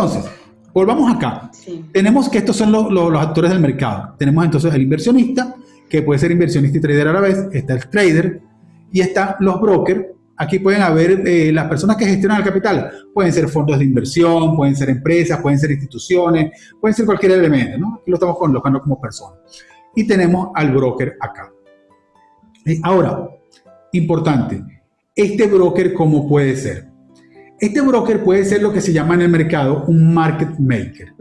Entonces, volvamos acá. Tenemos que estos son los, actores del mercado. Tenemos entonces el inversionista, que puede ser inversionista y trader a la vez. Está el trader y están los brokers. Aquí pueden haber eh, las personas que gestionan el capital. Pueden ser fondos de inversión, pueden ser empresas, pueden ser instituciones, pueden ser cualquier elemento. ¿no? Aquí lo estamos colocando como personas. Y tenemos al broker acá. Eh, ahora, importante, este broker, ¿cómo puede ser? Este broker puede ser lo que se llama en el mercado un market maker,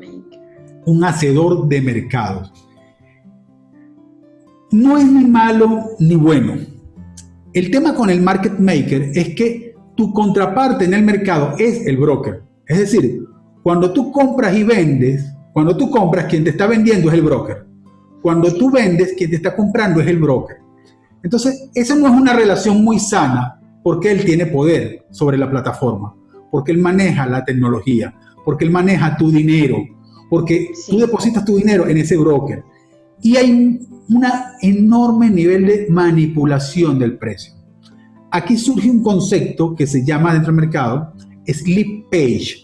un hacedor de mercados. No es ni malo ni bueno. El tema con el market maker es que tu contraparte en el mercado es el broker. Es decir, cuando tú compras y vendes, cuando tú compras, quien te está vendiendo es el broker. Cuando tú vendes, quien te está comprando es el broker. Entonces, esa no es una relación muy sana porque él tiene poder sobre la plataforma, porque él maneja la tecnología, porque él maneja tu dinero, porque tú depositas tu dinero en ese broker. Y hay un enorme nivel de manipulación del precio. Aquí surge un concepto que se llama dentro del mercado slip page.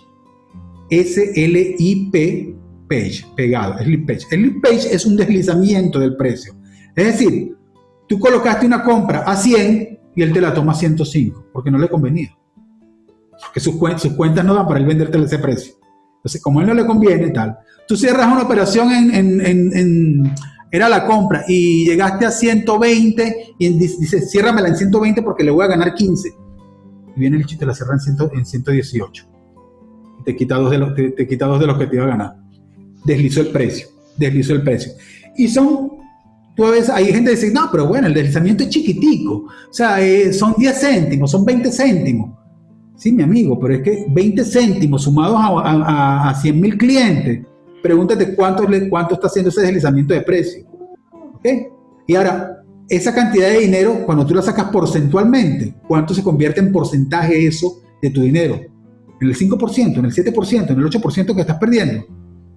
S-L-I-P page, pegado, slip page. El slip page es un deslizamiento del precio. Es decir, Tú colocaste una compra a 100 y él te la toma a 105 porque no le convenía. Porque sus, cuentas no dan para él venderte ese precio. Entonces, como a él no le conviene, tal. Tú cierras una operación en, era la compra y llegaste a 120 y dices, ciérramela en 120 porque le voy a ganar 15. Y viene el chiste, la cierra en, en 118. Y te quita, dos de los, te, te quita dos de los que te iba a ganar. Deslizó el precio, deslizó el precio. Y son tú ves, hay gente que dice, no, pero bueno, el deslizamiento es chiquitico, o sea, eh, son 10 céntimos, son 20 céntimos. Sí, mi amigo, pero es que 20 céntimos sumados a, a, 100 mil clientes, pregúntate cuánto, cuánto está haciendo ese deslizamiento de precio. ¿Ok? Y ahora, esa cantidad de dinero, cuando tú la sacas porcentualmente, ¿cuánto se convierte en porcentaje eso de tu dinero? ¿En el 5%, en el 7%, en el 8% que estás perdiendo?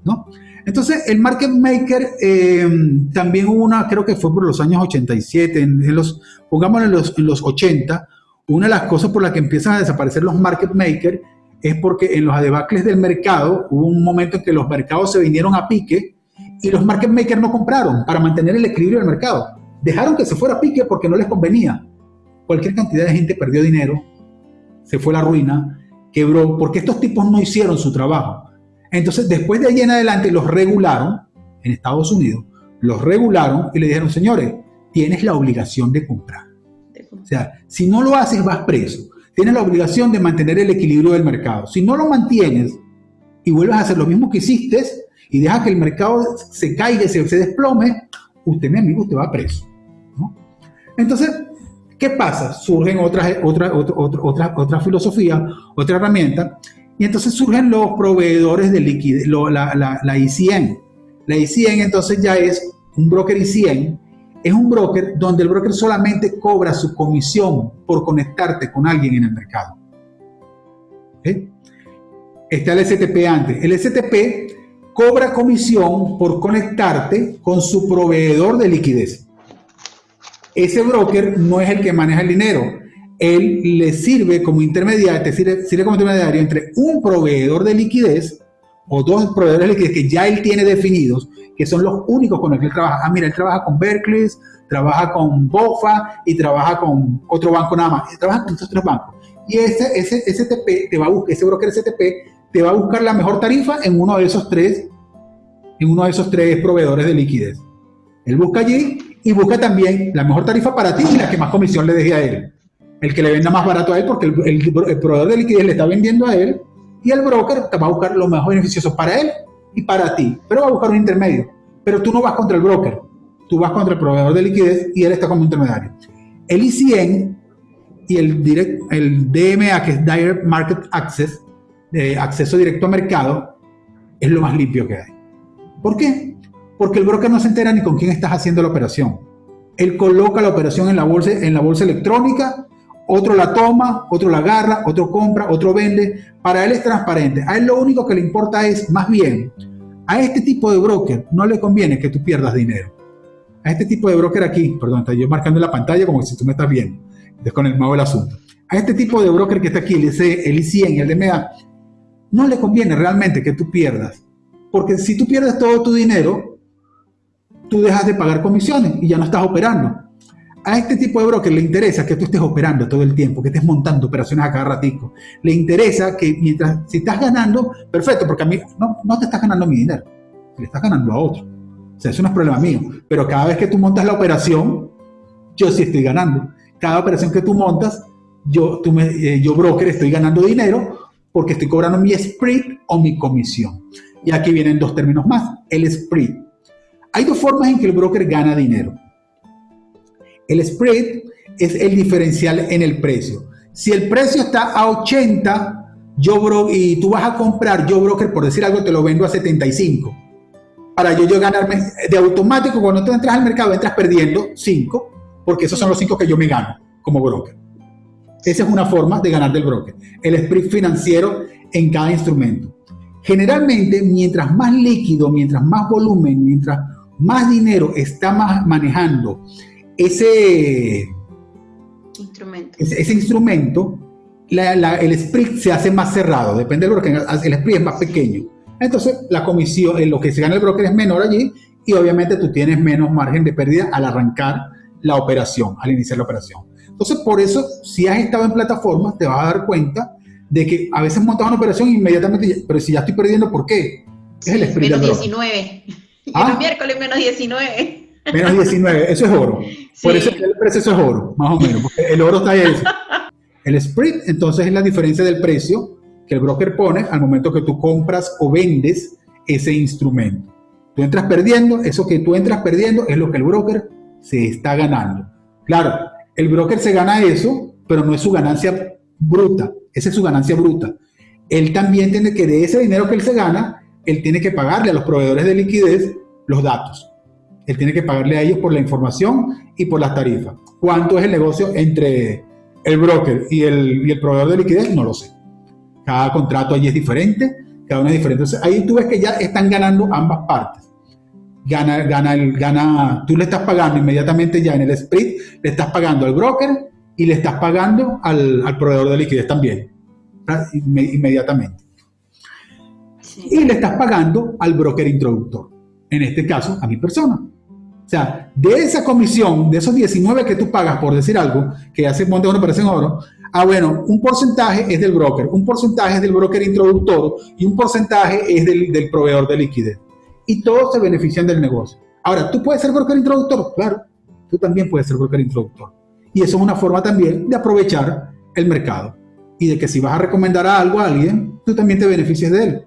¿No? Entonces, el market maker eh, también hubo una, creo que fue por los años 87, en, los, pongámoslo en los, en los 80, una de las cosas por las que empiezan a desaparecer los market makers es porque en los adebacles del mercado hubo un momento en que los mercados se vinieron a pique y los market makers no compraron para mantener el equilibrio del mercado. Dejaron que se fuera a pique porque no les convenía. Cualquier cantidad de gente perdió dinero, se fue a la ruina, quebró, porque estos tipos no hicieron su trabajo. Entonces, después de ahí en adelante, los regularon en Estados Unidos, los regularon y le dijeron, señores, tienes la obligación de comprar. O sea, si no lo haces, vas preso. Tienes la obligación de mantener el equilibrio del mercado. Si no lo mantienes y vuelves a hacer lo mismo que hiciste y dejas que el mercado se caiga y se, desplome, usted, mi amigo, usted va preso. Entonces, ¿qué pasa? Surgen otras, otra, otra, otra, otra filosofía, otra herramienta, y entonces surgen los proveedores de liquidez, la, la, la ICN. La ICN entonces ya es un broker ICN, es un broker donde el broker solamente cobra su comisión por conectarte con alguien en el mercado. Está el STP antes. El STP cobra comisión por conectarte con su proveedor de liquidez. Ese broker no es el que maneja el dinero, él le sirve como intermediario, sirve, como intermediario entre un proveedor de liquidez o dos proveedores de liquidez que ya él tiene definidos, que son los únicos con los que él trabaja. Ah, mira, él trabaja con Berkeley, trabaja con BOFA y trabaja con otro banco nada más. Trabaja con estos tres bancos. Y ese, ese STP te va a buscar, ese broker STP te va a buscar la mejor tarifa en uno de esos tres, en uno de esos tres proveedores de liquidez. Él busca allí y busca también la mejor tarifa para ti y la que más comisión le deje a él el que le venda más barato a él porque el, proveedor de liquidez le está vendiendo a él y el broker te va a buscar lo más beneficioso para él y para ti, pero va a buscar un intermedio. Pero tú no vas contra el broker, tú vas contra el proveedor de liquidez y él está como intermediario. El ICN y el, direct, el DMA, que es Direct Market Access, de acceso directo a mercado, es lo más limpio que hay. ¿Por qué? Porque el broker no se entera ni con quién estás haciendo la operación. Él coloca la operación en la bolsa, en la bolsa electrónica otro la toma, otro la agarra, otro compra, otro vende. Para él es transparente. A él lo único que le importa es, más bien, a este tipo de broker no le conviene que tú pierdas dinero. A este tipo de broker aquí, perdón, estoy yo marcando la pantalla como si tú me estás viendo, es con el mago del asunto. A este tipo de broker que está aquí, el, IC, el ICN y el DMA, no le conviene realmente que tú pierdas. Porque si tú pierdes todo tu dinero, tú dejas de pagar comisiones y ya no estás operando. A este tipo de broker le interesa que tú estés operando todo el tiempo, que estés montando operaciones a cada ratico. Le interesa que mientras, si estás ganando, perfecto, porque a mí no, no te estás ganando mi dinero, le estás ganando a otro. O sea, eso no es problema mío. Pero cada vez que tú montas la operación, yo sí estoy ganando. Cada operación que tú montas, yo, tú eh, yo broker, estoy ganando dinero porque estoy cobrando mi spread o mi comisión. Y aquí vienen dos términos más, el spread. Hay dos formas en que el broker gana dinero. El spread es el diferencial en el precio. Si el precio está a 80, yo y tú vas a comprar, yo broker, por decir algo, te lo vendo a 75. Para yo, yo ganarme de automático, cuando tú entras al mercado, entras perdiendo 5, porque esos son los 5 que yo me gano como broker. Esa es una forma de ganar del broker. El spread financiero en cada instrumento. Generalmente, mientras más líquido, mientras más volumen, mientras más dinero está manejando ese instrumento, ese, instrumento el spread se hace más cerrado, depende del broker, el spread es más pequeño. Entonces, la comisión, en lo que se gana el broker es menor allí y obviamente tú tienes menos margen de pérdida al arrancar la operación, al iniciar la operación. Entonces, por eso, si has estado en plataformas, te vas a dar cuenta de que a veces montas una operación inmediatamente, pero si ya estoy perdiendo, ¿por qué? Es el spread Menos 19. ¿Ah? El miércoles menos 19. Menos 19, eso es oro. Por eso el precio es oro, más o menos, porque el oro está ahí. El spread, entonces, es la diferencia del precio que el broker pone al momento que tú compras o vendes ese instrumento. Tú entras perdiendo, eso que tú entras perdiendo es lo que el broker se está ganando. Claro, el broker se gana eso, pero no es su ganancia bruta, esa es su ganancia bruta. Él también tiene que, de ese dinero que él se gana, él tiene que pagarle a los proveedores de liquidez los datos. Él tiene que pagarle a ellos por la información y por las tarifas. ¿Cuánto es el negocio entre el broker y el, y el proveedor de liquidez? No lo sé. Cada contrato allí es diferente, cada uno es diferente. Entonces ahí tú ves que ya están ganando ambas partes. Gana, gana, el, gana, tú le estás pagando inmediatamente ya en el split, le estás pagando al broker y le estás pagando al, al proveedor de liquidez también, inmediatamente. Y le estás pagando al broker introductor, en este caso a mi persona. O sea, de esa comisión, de esos 19 que tú pagas por decir algo, que hace monte una operación oro, Ah, bueno, un porcentaje es del broker, un porcentaje es del broker introductor y un porcentaje es del, proveedor de liquidez. Y todos se benefician del negocio. Ahora, ¿tú puedes ser broker introductor? Claro, tú también puedes ser broker introductor. Y eso es una forma también de aprovechar el mercado. Y de que si vas a recomendar algo a alguien, tú también te beneficies de él.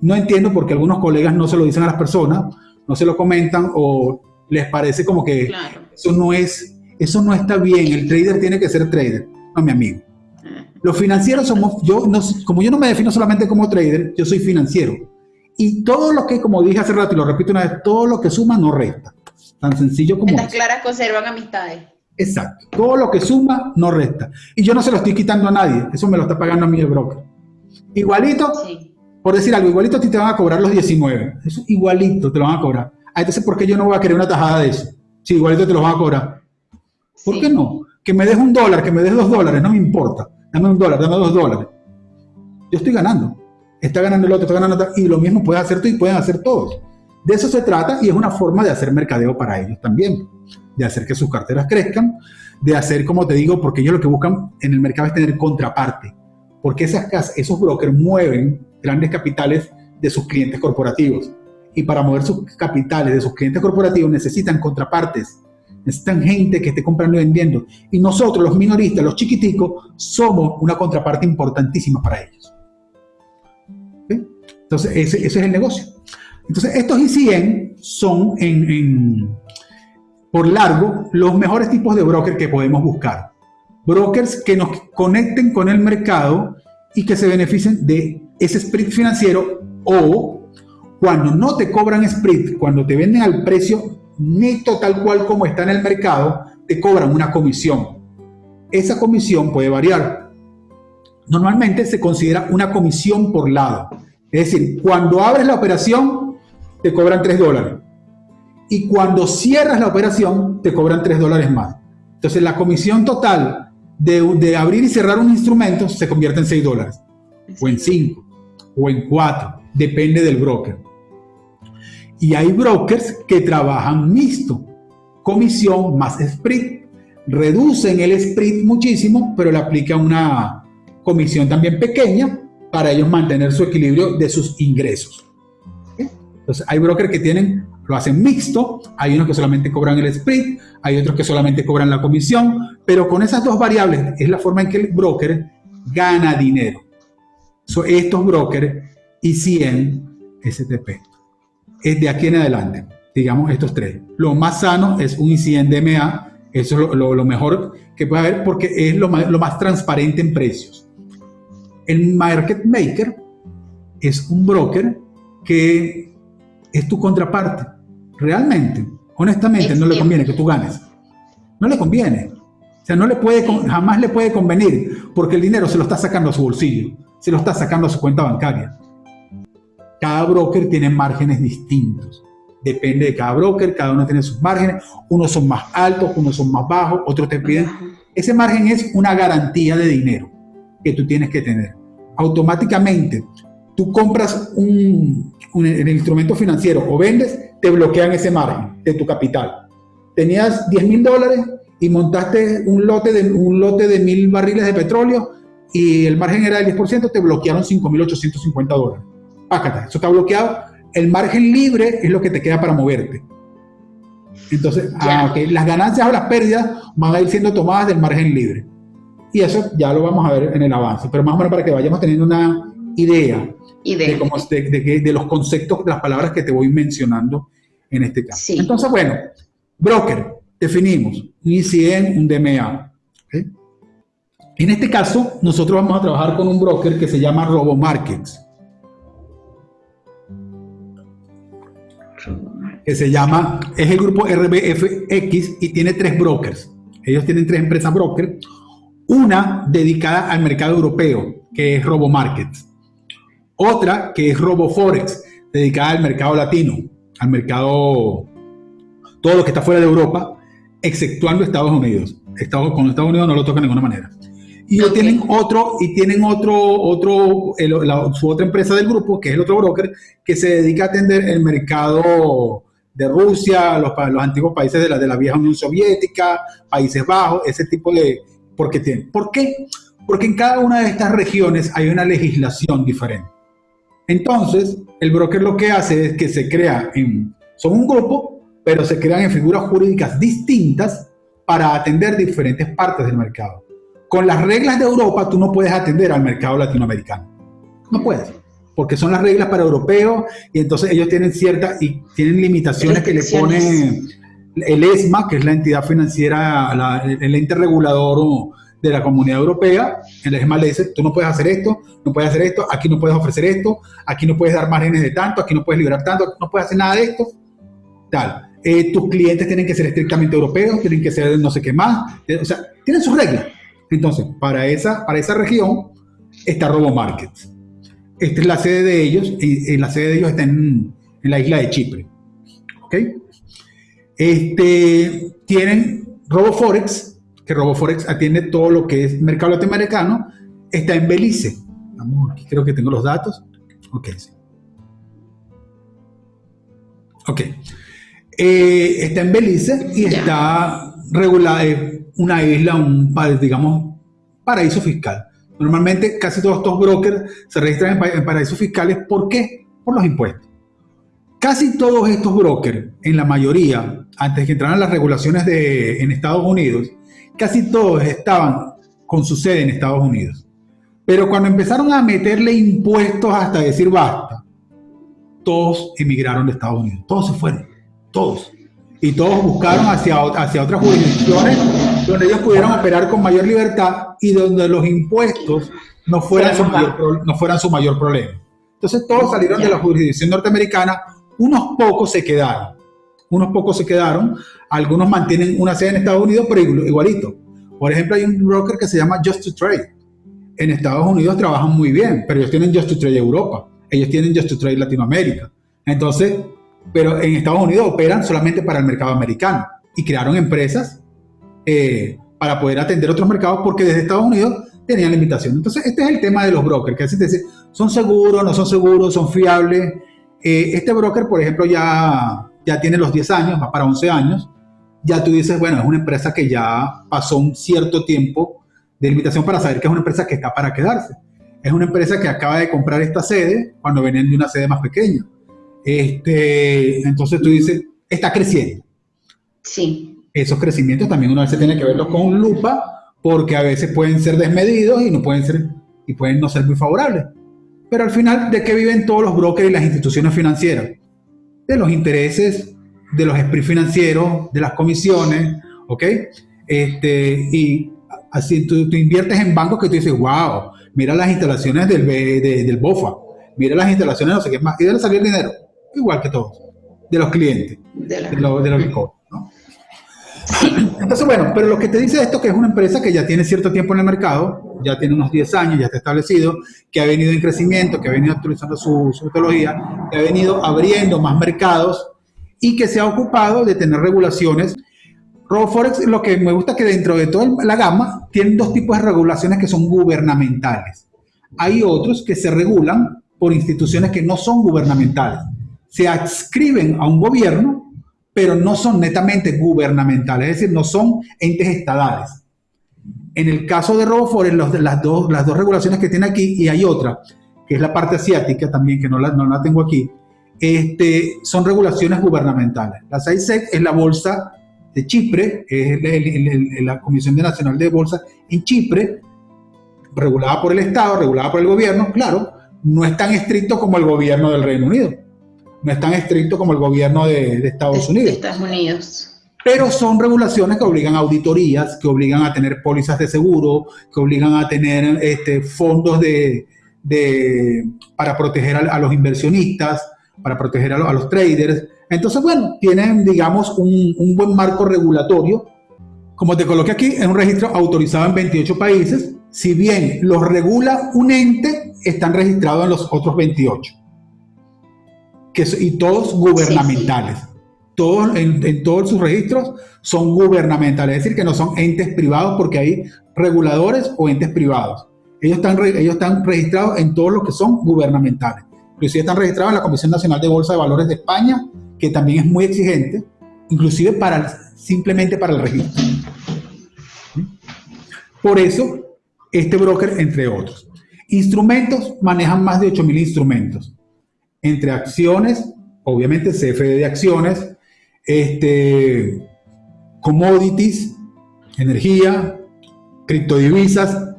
No entiendo por qué algunos colegas no se lo dicen a las personas, no se lo comentan o les parece como que eso no es, eso no está bien. El trader tiene que ser trader no mi amigo. Los financieros somos, yo no, como yo no me defino solamente como trader, yo soy financiero. Y todo lo que, como dije hace rato y lo repito una vez, todo lo que suma no resta. Tan sencillo como Estas claras conservan amistades. Exacto. Todo lo que suma no resta. Y yo no se lo estoy quitando a nadie. Eso me lo está pagando a mí el broker. Igualito, por decir algo, igualito a ti te van a cobrar los 19. Eso igualito te lo van a cobrar. Ah, entonces, ¿por qué yo no voy a querer una tajada de eso? Sí, igualito te lo van a cobrar. ¿Por qué no? Que me des un dólar, que me des dos dólares, no me importa. Dame un dólar, dame dos dólares. Yo estoy ganando. Está ganando el otro, está ganando otro, y lo mismo puedes hacer tú y pueden hacer todos. De eso se trata y es una forma de hacer mercadeo para ellos también, de hacer que sus carteras crezcan, de hacer, como te digo, porque ellos lo que buscan en el mercado es tener contraparte, porque esas esos brokers mueven grandes capitales de sus clientes corporativos y para mover sus capitales de sus clientes corporativos necesitan contrapartes necesitan gente que esté comprando y vendiendo. Y nosotros, los minoristas, los chiquiticos, somos una contraparte importantísima para ellos. Entonces, ese, es el negocio. Entonces, estos ICN son, en, por largo, los mejores tipos de brokers que podemos buscar. Brokers que nos conecten con el mercado y que se beneficien de ese split financiero o cuando no te cobran split, cuando te venden al precio neto tal cual como está en el mercado, te cobran una comisión. Esa comisión puede variar. Normalmente se considera una comisión por lado. Es decir, cuando abres la operación, te cobran 3 dólares. Y cuando cierras la operación, te cobran 3 dólares más. Entonces la comisión total de, de abrir y cerrar un instrumento se convierte en 6 dólares. O en 5. o en cuatro, depende del broker. Y hay brokers que trabajan mixto, comisión más split. Reducen el split muchísimo, pero le aplican una comisión también pequeña para ellos mantener su equilibrio de sus ingresos. Entonces, hay brokers que tienen, lo hacen mixto, hay unos que solamente cobran el split, hay otros que solamente cobran la comisión, pero con esas dos variables es la forma en que el broker gana dinero. estos brokers y 100 STP. Es de aquí en adelante, digamos estos tres. Lo más sano es un ICN DMA, eso es lo, mejor que puede haber porque es lo más, lo más transparente en precios. El market maker es un broker que es tu contraparte. Realmente, honestamente, no le conviene que tú ganes. No le conviene. O sea, no le puede, jamás le puede convenir porque el dinero se lo está sacando a su bolsillo, se lo está sacando a su cuenta bancaria. Cada broker tiene márgenes distintos. Depende de cada broker, cada uno tiene sus márgenes. Unos son más altos, unos son más bajos, otros te piden. Ese margen es una garantía de dinero que tú tienes que tener. Automáticamente, tú compras un, un, instrumento financiero o vendes, te bloquean ese margen de tu capital. Tenías 10 mil dólares y montaste un lote, de, un lote de mil barriles de petróleo y el margen era del 10%, te bloquearon 5.850 dólares. Eso está bloqueado. El margen libre es lo que te queda para moverte. Entonces, las ganancias o las pérdidas van a ir siendo tomadas del margen libre. Y eso ya lo vamos a ver en el avance, pero más o menos para que vayamos teniendo una idea, de, de, los conceptos, las palabras que te voy mencionando en este caso. Entonces, bueno, broker, definimos un ICN, un DMA. En este caso, nosotros vamos a trabajar con un broker que se llama RoboMarkets. Que se llama, es el grupo RBFX y tiene tres brokers. Ellos tienen tres empresas broker. Una dedicada al mercado europeo, que es RoboMarkets. Otra que es RoboForex, dedicada al mercado latino, al mercado, todo lo que está fuera de Europa, exceptuando Estados Unidos. Estados, con Estados Unidos no lo toca de ninguna manera. Y tienen otro, y tienen otro, otro su otra empresa del grupo, que es el otro broker, que se dedica a atender el mercado de Rusia, los, los antiguos países de la, de la vieja Unión Soviética, Países Bajos, ese tipo de... Porque tienen. ¿Por qué? Porque en cada una de estas regiones hay una legislación diferente. Entonces, el broker lo que hace es que se crea en, son un grupo, pero se crean en figuras jurídicas distintas para atender diferentes partes del mercado. Con las reglas de Europa, tú no puedes atender al mercado latinoamericano. No puedes, porque son las reglas para europeos y entonces ellos tienen ciertas y tienen limitaciones que le pone el ESMA, que es la entidad financiera, el ente regulador de la Comunidad Europea, el ESMA le dice, tú no puedes hacer esto, no puedes hacer esto, aquí no puedes ofrecer esto, aquí no puedes dar márgenes de tanto, aquí no puedes liberar tanto, no puedes hacer nada de esto, tal. Eh, tus clientes tienen que ser estrictamente europeos, tienen que ser no sé qué más, o sea, tienen sus reglas. Entonces, para esa, para esa región está RoboMarkets. Esta es la sede de ellos, y, la sede de ellos está en, en la isla de Chipre. ¿Ok? Este, tienen RoboForex, que RoboForex atiende todo lo que es mercado latinoamericano, está en Belice. Vamos, aquí creo que tengo los datos. Ok, sí. Ok. Eh, está en Belice y está regulada, es una isla, un, digamos, paraíso fiscal. Normalmente casi todos estos brokers se registran en, paraísos fiscales. ¿Por qué? Por los impuestos. Casi todos estos brokers, en la mayoría, antes que entraran las regulaciones de, en Estados Unidos, casi todos estaban con su sede en Estados Unidos. Pero cuando empezaron a meterle impuestos hasta decir basta, todos emigraron de Estados Unidos. Todos se fueron. Todos. Y todos buscaron hacia, hacia otras jurisdicciones donde ellos pudieran operar con mayor libertad y donde los impuestos no fueran, su mayor, no fueran su mayor problema. Entonces todos salieron de la jurisdicción norteamericana, unos pocos se quedaron unos pocos se quedaron, algunos mantienen una sede en Estados Unidos, pero igualito. Por ejemplo, hay un broker que se llama Just to Trade. En Estados Unidos trabajan muy bien, pero ellos tienen Just to Trade Europa, ellos tienen Just to Trade Latinoamérica. Entonces, pero en Estados Unidos operan solamente para el mercado americano y crearon empresas eh, para poder atender otros mercados porque desde Estados Unidos tenían limitaciones. Entonces, este es el tema de los brokers, que es decir, ¿Son seguros, no son seguros, son fiables? Eh, este broker, por ejemplo, ya, ya tiene los 10 años, va para 11 años. Ya tú dices, bueno, es una empresa que ya pasó un cierto tiempo de limitación para saber que es una empresa que está para quedarse. Es una empresa que acaba de comprar esta sede cuando venían de una sede más pequeña. Este, entonces tú dices, está creciendo. Sí. Esos crecimientos también uno a veces tiene que verlos con lupa porque a veces pueden ser desmedidos y no pueden ser y pueden no ser muy favorables. Pero al final, ¿de qué viven todos los brokers y las instituciones financieras? De los intereses, de los spreads financieros, de las comisiones, ¿ok? Este, y así tú, inviertes en bancos que tú dices, wow, mira las instalaciones del, del BOFA, mira las instalaciones, no sé qué más, y debe salir dinero, igual que todos, de los clientes, de, los de que ¿no? Entonces, bueno, pero lo que te dice esto que es una empresa que ya tiene cierto tiempo en el mercado, ya tiene unos 10 años, ya está establecido, que ha venido en crecimiento, que ha venido actualizando su, metodología, que ha venido abriendo más mercados y que se ha ocupado de tener regulaciones. RoboForex, lo que me gusta es que dentro de toda la gama tienen dos tipos de regulaciones que son gubernamentales. Hay otros que se regulan por instituciones que no son gubernamentales. Se adscriben a un gobierno pero no son netamente gubernamentales, es decir, no son entes estadales. En el caso de RoboForex, las, dos, las dos regulaciones que tiene aquí, y hay otra, que es la parte asiática también, que no la, la tengo aquí, este, son regulaciones gubernamentales. La SAISEC es la bolsa de Chipre, es la Comisión Nacional de Bolsa en Chipre, regulada por el Estado, regulada por el gobierno, claro, no es tan estricto como el gobierno del Reino Unido no es tan estricto como el gobierno de, Estados Unidos. Estados Unidos. Pero son regulaciones que obligan a auditorías, que obligan a tener pólizas de seguro, que obligan a tener este, fondos de, para proteger a, los inversionistas, para proteger a, los traders. Entonces, bueno, tienen, digamos, un, un buen marco regulatorio. Como te coloqué aquí, es un registro autorizado en 28 países. Si bien los regula un ente, están registrados en los otros 28 que, y todos gubernamentales. Todos, en, todos sus registros son gubernamentales, es decir, que no son entes privados porque hay reguladores o entes privados. Ellos están, ellos están registrados en todos los que son gubernamentales. Inclusive están registrados en la Comisión Nacional de Bolsa de Valores de España, que también es muy exigente, inclusive para simplemente para el registro. Por eso, este broker, entre otros. Instrumentos, manejan más de 8.000 instrumentos entre acciones, obviamente CFD de acciones, este, commodities, energía, criptodivisas.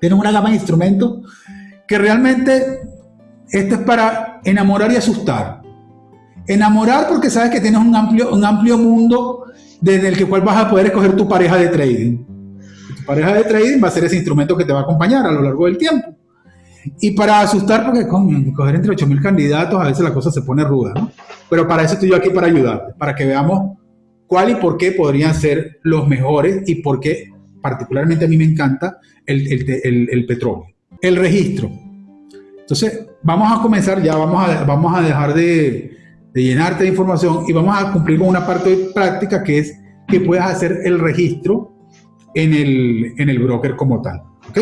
Tienen una gama de instrumentos que realmente esto es para enamorar y asustar. Enamorar porque sabes que tienes un amplio, un amplio mundo desde el que cual vas a poder escoger tu pareja de trading. Tu pareja de trading va a ser ese instrumento que te va a acompañar a lo largo del tiempo. Y para asustar, porque con coger entre 8.000 candidatos, a veces la cosa se pone ruda, ¿no? Pero para eso estoy yo aquí para ayudarte, para que veamos cuál y por qué podrían ser los mejores y por qué particularmente a mí me encanta el, el, el, petróleo. El registro. Entonces, vamos a comenzar, ya vamos a, vamos a dejar de, de llenarte de información y vamos a cumplir con una parte práctica que es que puedas hacer el registro en el, en el broker como tal. ¿ok?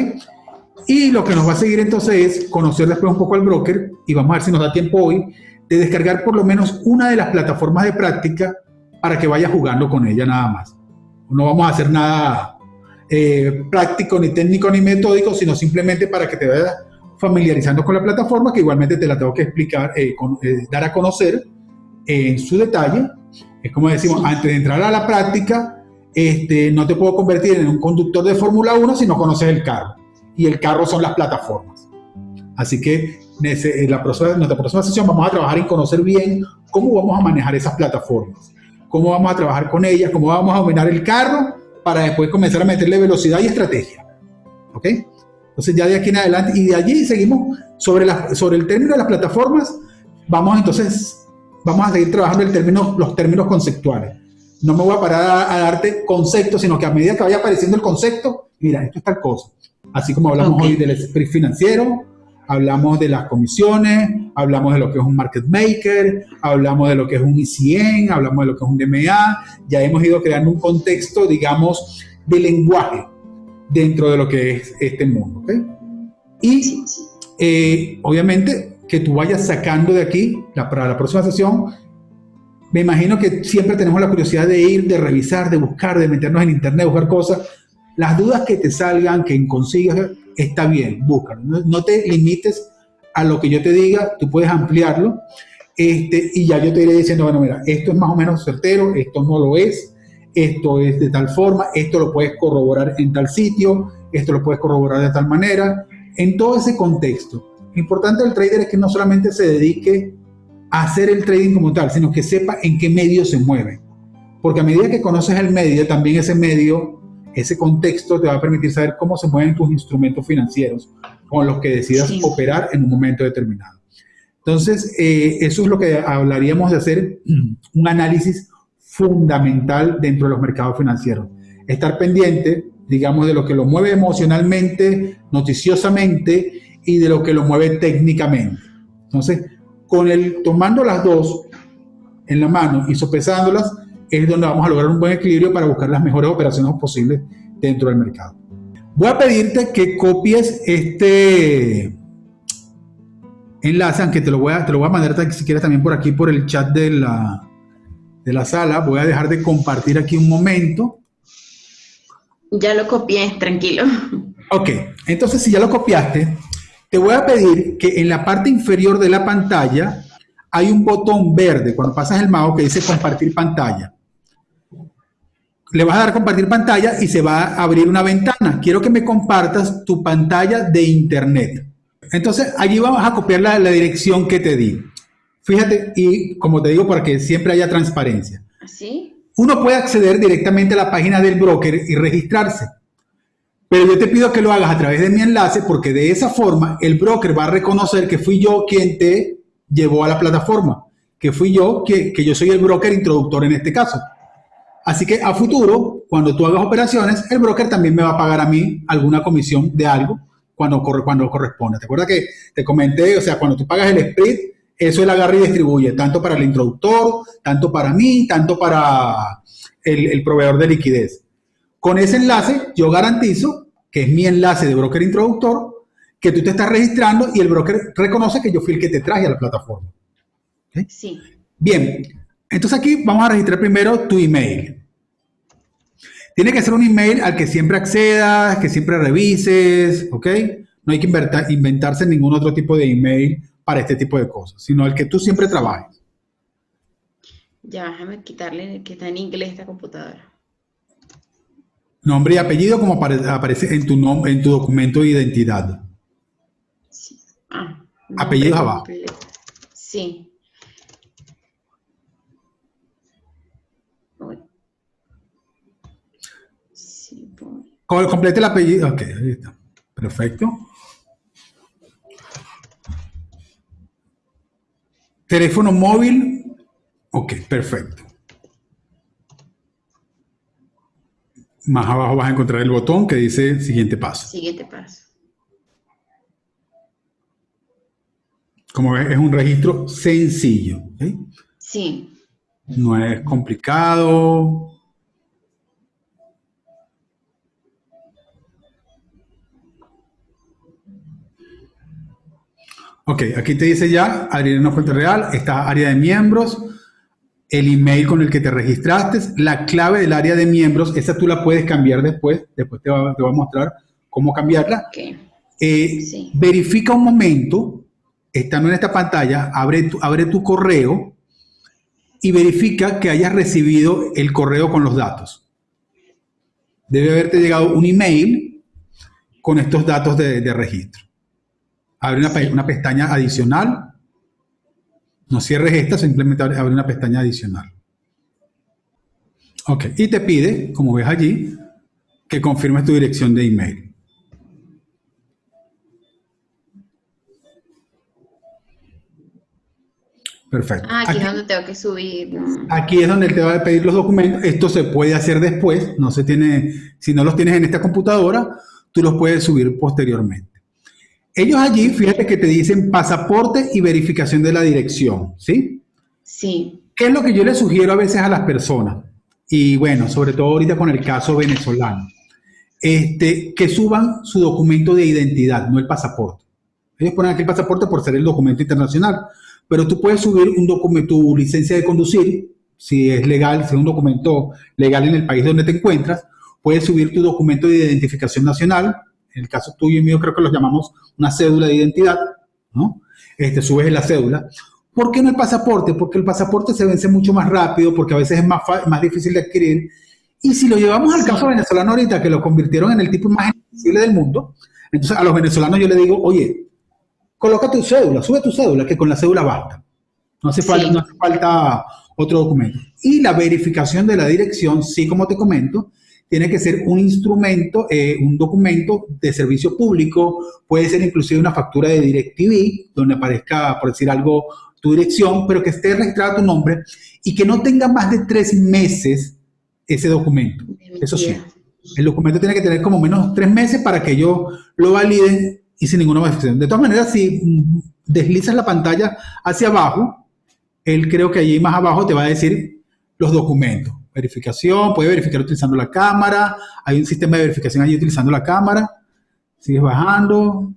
Y lo que nos va a seguir entonces es conocer después un poco al broker y vamos a ver si nos da tiempo hoy de descargar por lo menos una de las plataformas de práctica para que vaya jugando con ella nada más. No vamos a hacer nada eh, práctico, ni técnico, ni metódico, sino simplemente para que te vayas familiarizando con la plataforma, que igualmente te la tengo que explicar, eh, eh, dar a conocer en su detalle. Es como decimos, antes de entrar a la práctica, este, no te puedo convertir en un conductor de Fórmula 1 si no conoces el carro y el carro son las plataformas. Así que en la próxima, nuestra próxima sesión vamos a trabajar en conocer bien cómo vamos a manejar esas plataformas, cómo vamos a trabajar con ellas, cómo vamos a dominar el carro para después comenzar a meterle velocidad y estrategia. ¿Ok? Entonces ya de aquí en adelante y de allí seguimos sobre, la, sobre el término de las plataformas, vamos entonces, vamos a seguir trabajando el término, los términos conceptuales. No me voy a parar a, a darte conceptos, sino que a medida que vaya apareciendo el concepto, mira, esto es tal cosa Así como hablamos hoy del spread financiero, hablamos de las comisiones, hablamos de lo que es un market maker, hablamos de lo que es un ICN, hablamos de lo que es un DMA, ya hemos ido creando un contexto, digamos, de lenguaje dentro de lo que es este mundo. Y eh, obviamente que tú vayas sacando de aquí, para la próxima sesión, me imagino que siempre tenemos la curiosidad de ir, de revisar, de buscar, de meternos en internet, buscar cosas. Las dudas que te salgan, que consigas, está bien, búscalo. No, te limites a lo que yo te diga, tú puedes ampliarlo. Este, y ya yo te iré diciendo, bueno, mira, esto es más o menos certero, esto no lo es, esto es de tal forma, esto lo puedes corroborar en tal sitio, esto lo puedes corroborar de tal manera, en todo ese contexto. Lo importante del trader es que no solamente se dedique hacer el trading como tal, sino que sepa en qué medio se mueve. Porque a medida que conoces el medio, también ese medio, ese contexto te va a permitir saber cómo se mueven tus instrumentos financieros con los que decidas operar en un momento determinado. Entonces, eh, eso es lo que hablaríamos de hacer un análisis fundamental dentro de los mercados financieros. Estar pendiente, digamos, de lo que lo mueve emocionalmente, noticiosamente y de lo que lo mueve técnicamente. Entonces, con el tomando las dos en la mano y sopesándolas, es donde vamos a lograr un buen equilibrio para buscar las mejores operaciones posibles dentro del mercado. Voy a pedirte que copies este enlace, aunque te lo voy a, te lo voy a mandar si quieres también por aquí, por el chat de la, de la sala. Voy a dejar de compartir aquí un momento. Ya lo copié, tranquilo. Ok, entonces si ya lo copiaste, te voy a pedir que en la parte inferior de la pantalla hay un botón verde cuando pasas el mouse que dice compartir pantalla. Le vas a dar compartir pantalla y se va a abrir una ventana. Quiero que me compartas tu pantalla de internet. Entonces, allí vamos a copiar la, la dirección que te di. Fíjate, y como te digo, para que siempre haya transparencia. ¿Así? Uno puede acceder directamente a la página del broker y registrarse. Pero yo te pido que lo hagas a través de mi enlace porque de esa forma el broker va a reconocer que fui yo quien te llevó a la plataforma, que fui yo, que, que yo soy el broker introductor en este caso. Así que a futuro, cuando tú hagas operaciones, el broker también me va a pagar a mí alguna comisión de algo cuando, corre, cuando corresponda. ¿Te acuerdas que te comenté? O sea, cuando tú pagas el split, eso él agarra y distribuye, tanto para el introductor, tanto para mí, tanto para el, el proveedor de liquidez. Con ese enlace, yo garantizo que es mi enlace de broker introductor, que tú te estás registrando y el broker reconoce que yo fui el que te traje a la plataforma. Sí. Bien, entonces aquí vamos a registrar primero tu email. Tiene que ser un email al que siempre accedas, que siempre revises, ¿ok? No hay que inventarse ningún otro tipo de email para este tipo de cosas, sino el que tú siempre trabajes. Ya, déjame quitarle que está en inglés esta computadora. Nombre y apellido como aparece en tu, en tu documento de identidad. Sí. Ah, Apellidos abajo. Sí, Complete el apellido. Ok, ahí está. Perfecto. Teléfono móvil. Ok, perfecto. Más abajo vas a encontrar el botón que dice siguiente paso. Siguiente paso. Como ves, es un registro sencillo. Sí. No es complicado. Ok, aquí te dice ya, abrir una fuente real, esta área de miembros, el email con el que te registraste, la clave del área de miembros, esa tú la puedes cambiar después, después te va, a mostrar cómo cambiarla. Eh, verifica un momento, estando en esta pantalla, abre tu, abre tu correo y verifica que hayas recibido el correo con los datos. Debe haberte llegado un email con estos datos de, registro. Abre una, una pestaña adicional no cierres esta, simplemente abre una pestaña adicional. Ok, y te pide, como ves allí, que confirmes tu dirección de email. Perfecto. Ah, aquí, es donde tengo que subir. Aquí es donde te va a pedir los documentos. Esto se puede hacer después. No se tiene, si no los tienes en esta computadora, tú los puedes subir posteriormente. Ellos allí, fíjate que te dicen pasaporte y verificación de la dirección, ¿sí? Sí. ¿Qué es lo que yo le sugiero a veces a las personas? Y bueno, sobre todo ahorita con el caso venezolano. Este, que suban su documento de identidad, no el pasaporte. Ellos ponen aquí el pasaporte por ser el documento internacional, pero tú puedes subir un documento, tu licencia de conducir, si es legal, si es un documento legal en el país donde te encuentras, puedes subir tu documento de identificación nacional, en el caso tuyo y mío creo que los llamamos una cédula de identidad, ¿no? Este, subes la cédula. ¿Por qué no el pasaporte? Porque el pasaporte se vence mucho más rápido, porque a veces es más, más difícil de adquirir. Y si lo llevamos al caso venezolano ahorita, que lo convirtieron en el tipo más accesible del mundo, entonces a los venezolanos yo le digo, oye, coloca tu cédula, sube tu cédula, que con la cédula basta. No hace, falta, no hace falta otro documento. Y la verificación de la dirección, sí, como te comento, tiene que ser un instrumento, eh, un documento de servicio público, puede ser inclusive una factura de DirecTV, donde aparezca, por decir algo, tu dirección, pero que esté registrado tu nombre y que no tenga más de tres meses ese documento. Eso sí, el documento tiene que tener como menos tres meses para que ellos lo validen y sin ninguna modificación. De todas maneras, si deslizas la pantalla hacia abajo, él creo que allí más abajo te va a decir los documentos. Verificación, puede verificar utilizando la cámara, hay un sistema de verificación allí utilizando la cámara. Sigues bajando,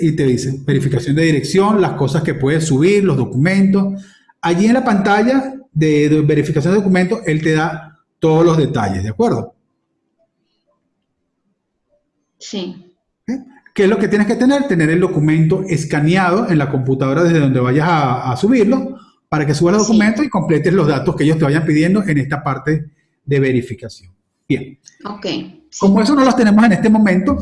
y te dice verificación de dirección, las cosas que puedes subir, los documentos. Allí en la pantalla de, verificación de documentos, él te da todos los detalles, ¿de acuerdo? Sí. ¿Qué es lo que tienes que tener? Tener el documento escaneado en la computadora desde donde vayas a, subirlo para que subas el documento y completes los datos que ellos te vayan pidiendo en esta parte de verificación. Bien. Ok. Como eso no los tenemos en este momento,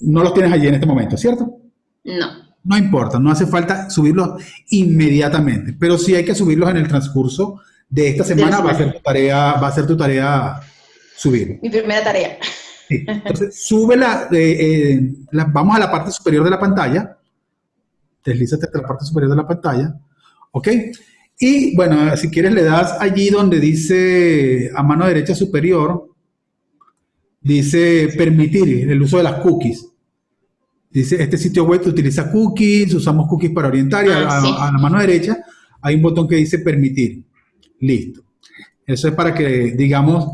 no los tienes allí en este momento, ¿cierto? No. No importa, no hace falta subirlos inmediatamente, pero sí hay que subirlos en el transcurso de esta semana. va a ser tu tarea, va a ser tu tarea subir. Mi primera tarea. Entonces, sube eh, eh, la, vamos a la parte superior de la pantalla. Deslízate hasta la parte superior de la pantalla. ¿Ok? Y bueno, si quieres le das allí donde dice a mano derecha superior, dice permitir el uso de las cookies. Dice, este sitio web utiliza cookies, usamos cookies para orientar y a, ah, la mano derecha hay un botón que dice permitir. Listo. Eso es para que, digamos,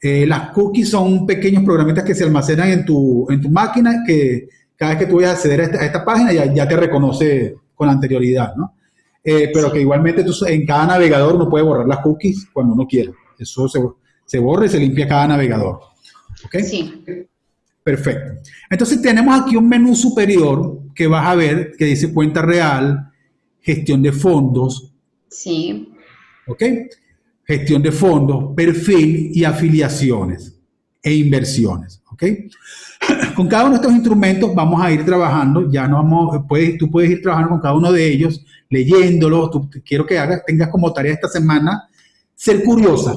eh, las cookies son pequeños programitas que se almacenan en tu, en tu máquina que cada vez que tú vayas a acceder a esta, página ya, ya, te reconoce con anterioridad, ¿no? Eh, pero que igualmente tú, en cada navegador uno puede borrar las cookies cuando uno quiera. Eso se, se borra y se limpia cada navegador. ¿Ok? Sí. Perfecto. Entonces tenemos aquí un menú superior que vas a ver que dice cuenta real, gestión de fondos. Sí. ¿Ok? Gestión de fondos, perfil y afiliaciones e inversiones. ¿Ok? Con cada uno de estos instrumentos vamos a ir trabajando, ya no vamos, puedes, tú puedes ir trabajando con cada uno de ellos, leyéndolos, quiero que hagas, tengas como tarea esta semana ser curiosa,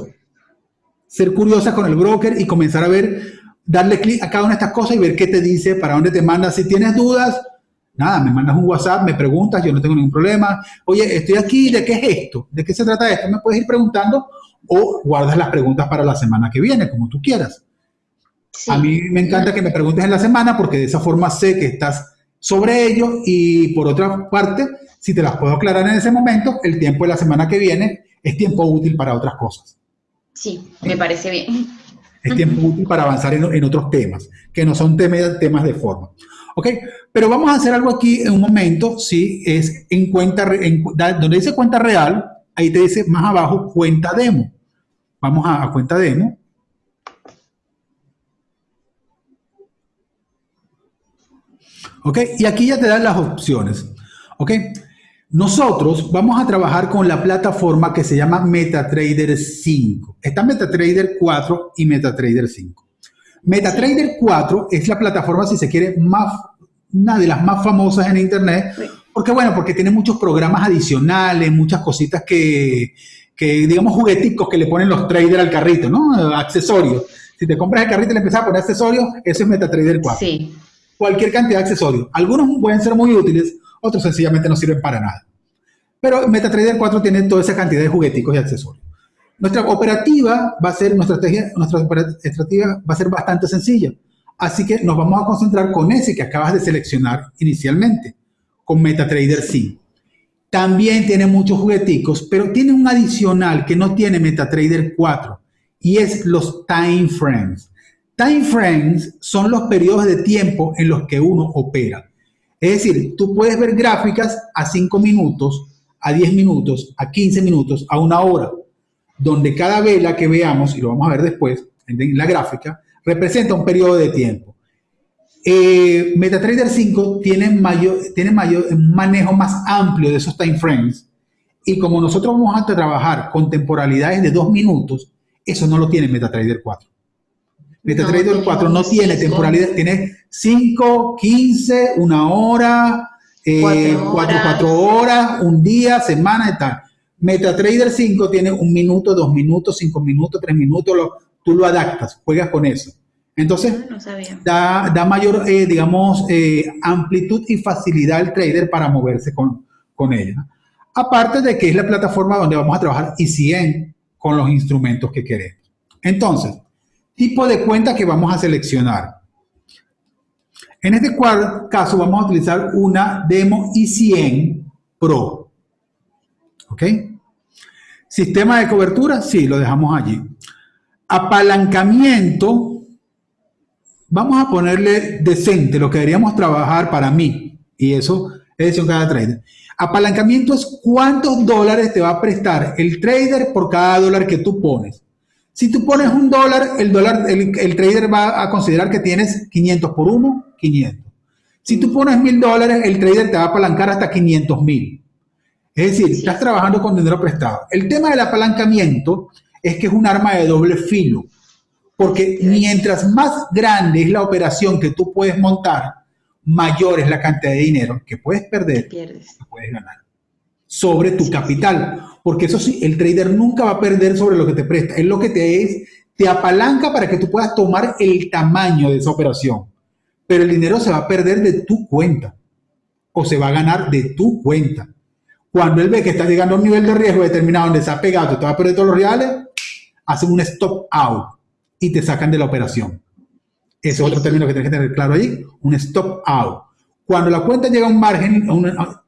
ser curiosa con el broker y comenzar a ver, darle clic a cada una de estas cosas y ver qué te dice, para dónde te manda. Si tienes dudas, nada, me mandas un WhatsApp, me preguntas, yo no tengo ningún problema. Oye, estoy aquí, ¿de qué es esto? ¿De qué se trata esto? Me puedes ir preguntando o guardas las preguntas para la semana que viene, como tú quieras. A mí me encanta que me preguntes en la semana porque de esa forma sé que estás sobre ello y por otra parte, si te las puedo aclarar en ese momento, el tiempo de la semana que viene es tiempo útil para otras cosas. Sí, me parece bien. Es tiempo útil para avanzar en, otros temas, que no son temas, temas de forma. ¿Ok? Pero vamos a hacer algo aquí en un momento, sí, es en cuenta, donde dice cuenta real, ahí te dice más abajo cuenta demo. Vamos a, a cuenta demo. ¿Ok? Y aquí ya te dan las opciones. ¿Ok? Nosotros vamos a trabajar con la plataforma que se llama MetaTrader 5. Está MetaTrader 4 y MetaTrader 5. MetaTrader 4 es la plataforma, si se quiere, más, una de las más famosas en Internet. Porque, bueno, porque tiene muchos programas adicionales, muchas cositas que, que, digamos, jugueticos que le ponen los traders al carrito, ¿no? Accesorios. Si te compras el carrito y le empiezas a poner accesorios, eso es MetaTrader 4. Sí. Cualquier cantidad de accesorios. Algunos pueden ser muy útiles, otros sencillamente no sirven para nada. Pero MetaTrader 4 tiene toda esa cantidad de jugueticos y accesorios. Nuestra operativa va a ser, nuestra estrategia, nuestra estrategia va a ser bastante sencilla. Así que nos vamos a concentrar con ese que acabas de seleccionar inicialmente, con MetaTrader 5. También tiene muchos jugueticos, pero tiene un adicional que no tiene MetaTrader 4 y es los time frames. Time frames son los periodos de tiempo en los que uno opera. Es decir, tú puedes ver gráficas a 5 minutos, a 10 minutos, a 15 minutos, a una hora, donde cada vela que veamos, y lo vamos a ver después en la gráfica, representa un periodo de tiempo. Eh, MetaTrader 5 tiene, mayor, tiene mayor, un manejo más amplio de esos time frames y como nosotros vamos a trabajar con temporalidades de 2 minutos, eso no lo tiene MetaTrader 4. MetaTrader 4 no tiene temporalidad, tiene 5, 15, una hora, 4 eh, horas, un día, semana y tal. MetaTrader 5 tiene un minuto, dos minutos, cinco minutos, tres minutos, tú lo adaptas, juegas con eso. Entonces, ah, Da, mayor, eh, digamos, eh, amplitud y facilidad al trader para moverse con, con ella. Aparte de que es la plataforma donde vamos a trabajar y 100 con los instrumentos que queremos. Entonces, tipo de cuenta que vamos a seleccionar. En este caso vamos a utilizar una Demo i100 Pro. ¿Ok? Sistema de cobertura, sí, lo dejamos allí. Apalancamiento, vamos a ponerle decente, lo que deberíamos trabajar para mí. Y eso es decisión cada trader. Apalancamiento es cuántos dólares te va a prestar el trader por cada dólar que tú pones. Si tú pones un dólar, el, dólar el, trader va a considerar que tienes 500 por 1, 500. Si tú pones mil dólares, el trader te va a apalancar hasta 500 mil. Es decir, estás trabajando con dinero prestado. El tema del apalancamiento es que es un arma de doble filo. Porque mientras más grande es la operación que tú puedes montar, mayor es la cantidad de dinero que puedes perder que puedes ganar sobre tu capital. Porque eso sí, el trader nunca va a perder sobre lo que te presta. Es lo que te es, te apalanca para que tú puedas tomar el tamaño de esa operación. Pero el dinero se va a perder de tu cuenta. O se va a ganar de tu cuenta. Cuando él ve que está llegando a un nivel de riesgo determinado donde se ha pegado, te va a perder todos los reales, hacen un stop out y te sacan de la operación. Ese es otro término que tienes que tener claro ahí, un stop out. Cuando la cuenta llega a un margen,